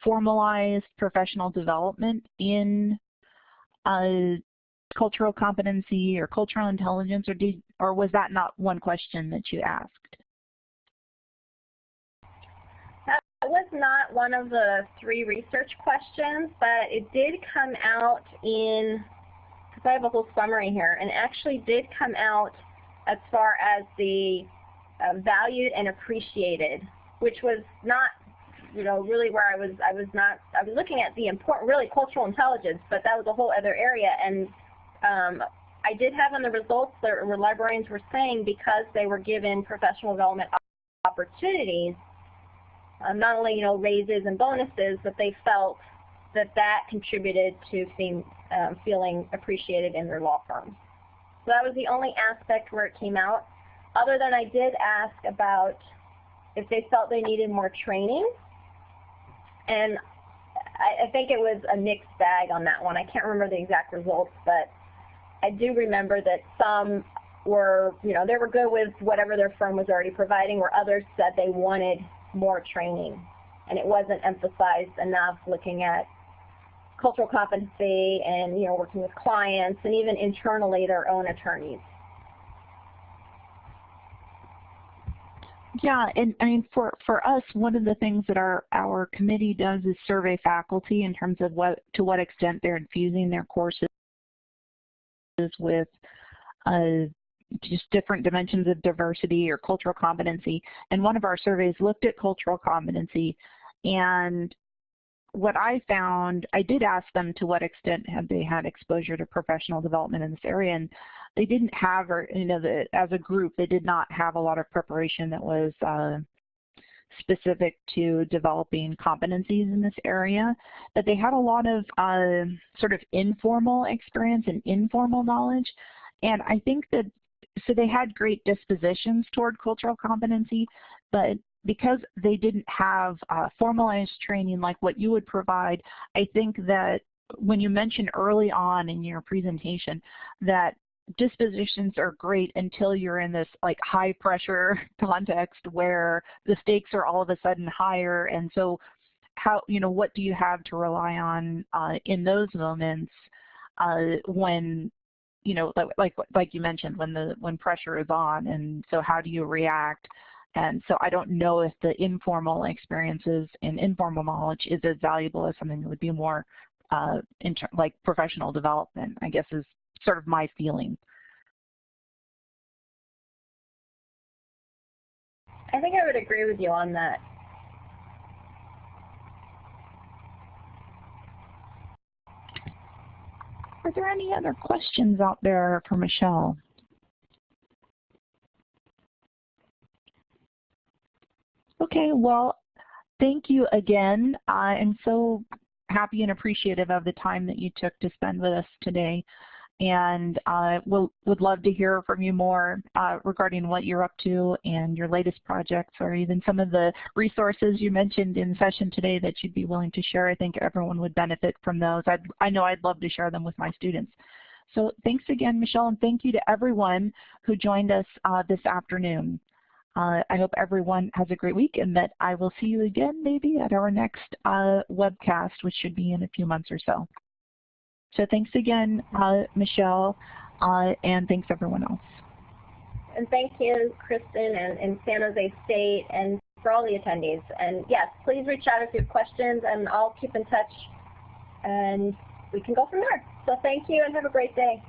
formalized professional development in uh, cultural competency or cultural intelligence or did or was that not one question that you asked? That was not one of the three research questions, but it did come out in, I have a whole summary here, and actually did come out as far as the uh, valued and appreciated, which was not, you know, really where I was, I was not, I was looking at the important, really cultural intelligence, but that was a whole other area, and um, I did have in the results that librarians were saying because they were given professional development opportunities, um, not only you know raises and bonuses, but they felt that that contributed to seem, um, feeling appreciated in their law firm. So that was the only aspect where it came out. Other than I did ask about if they felt they needed more training, and I, I think it was a mixed bag on that one. I can't remember the exact results, but I do remember that some were, you know, they were good with whatever their firm was already providing, where others said they wanted more training. And it wasn't emphasized enough looking at cultural competency and you know working with clients and even internally their own attorneys. Yeah, and I mean for for us, one of the things that our our committee does is survey faculty in terms of what to what extent they're infusing their courses with uh, just different dimensions of diversity or cultural competency. And one of our surveys looked at cultural competency, and what I found, I did ask them to what extent had they had exposure to professional development in this area, and they didn't have, or you know, the, as a group, they did not have a lot of preparation that was uh, specific to developing competencies in this area, but they had a lot of uh, sort of informal experience and informal knowledge. And I think that, so they had great dispositions toward cultural competency, but because they didn't have uh, formalized training like what you would provide, I think that when you mentioned early on in your presentation that dispositions are great until you're in this like high pressure context where the stakes are all of a sudden higher. And so how you know what do you have to rely on uh, in those moments uh, when you know like, like like you mentioned when the when pressure is on? And so how do you react and so I don't know if the informal experiences and informal knowledge is as valuable as something that would be more uh, like professional development, I guess is sort of my feeling. I think I would agree with you on that. Are there any other questions out there for Michelle? Okay, well, thank you again. I am so happy and appreciative of the time that you took to spend with us today. And uh, we'll, would love to hear from you more uh, regarding what you're up to and your latest projects or even some of the resources you mentioned in session today that you'd be willing to share. I think everyone would benefit from those. I'd, I know I'd love to share them with my students. So thanks again, Michelle, and thank you to everyone who joined us uh, this afternoon. Uh, I hope everyone has a great week and that I will see you again maybe at our next uh, webcast, which should be in a few months or so. So thanks again, uh, Michelle, uh, and thanks everyone else. And thank you, Kristen, and, and San Jose State, and for all the attendees. And yes, please reach out if you have questions, and I'll keep in touch, and we can go from there. So thank you, and have a great day.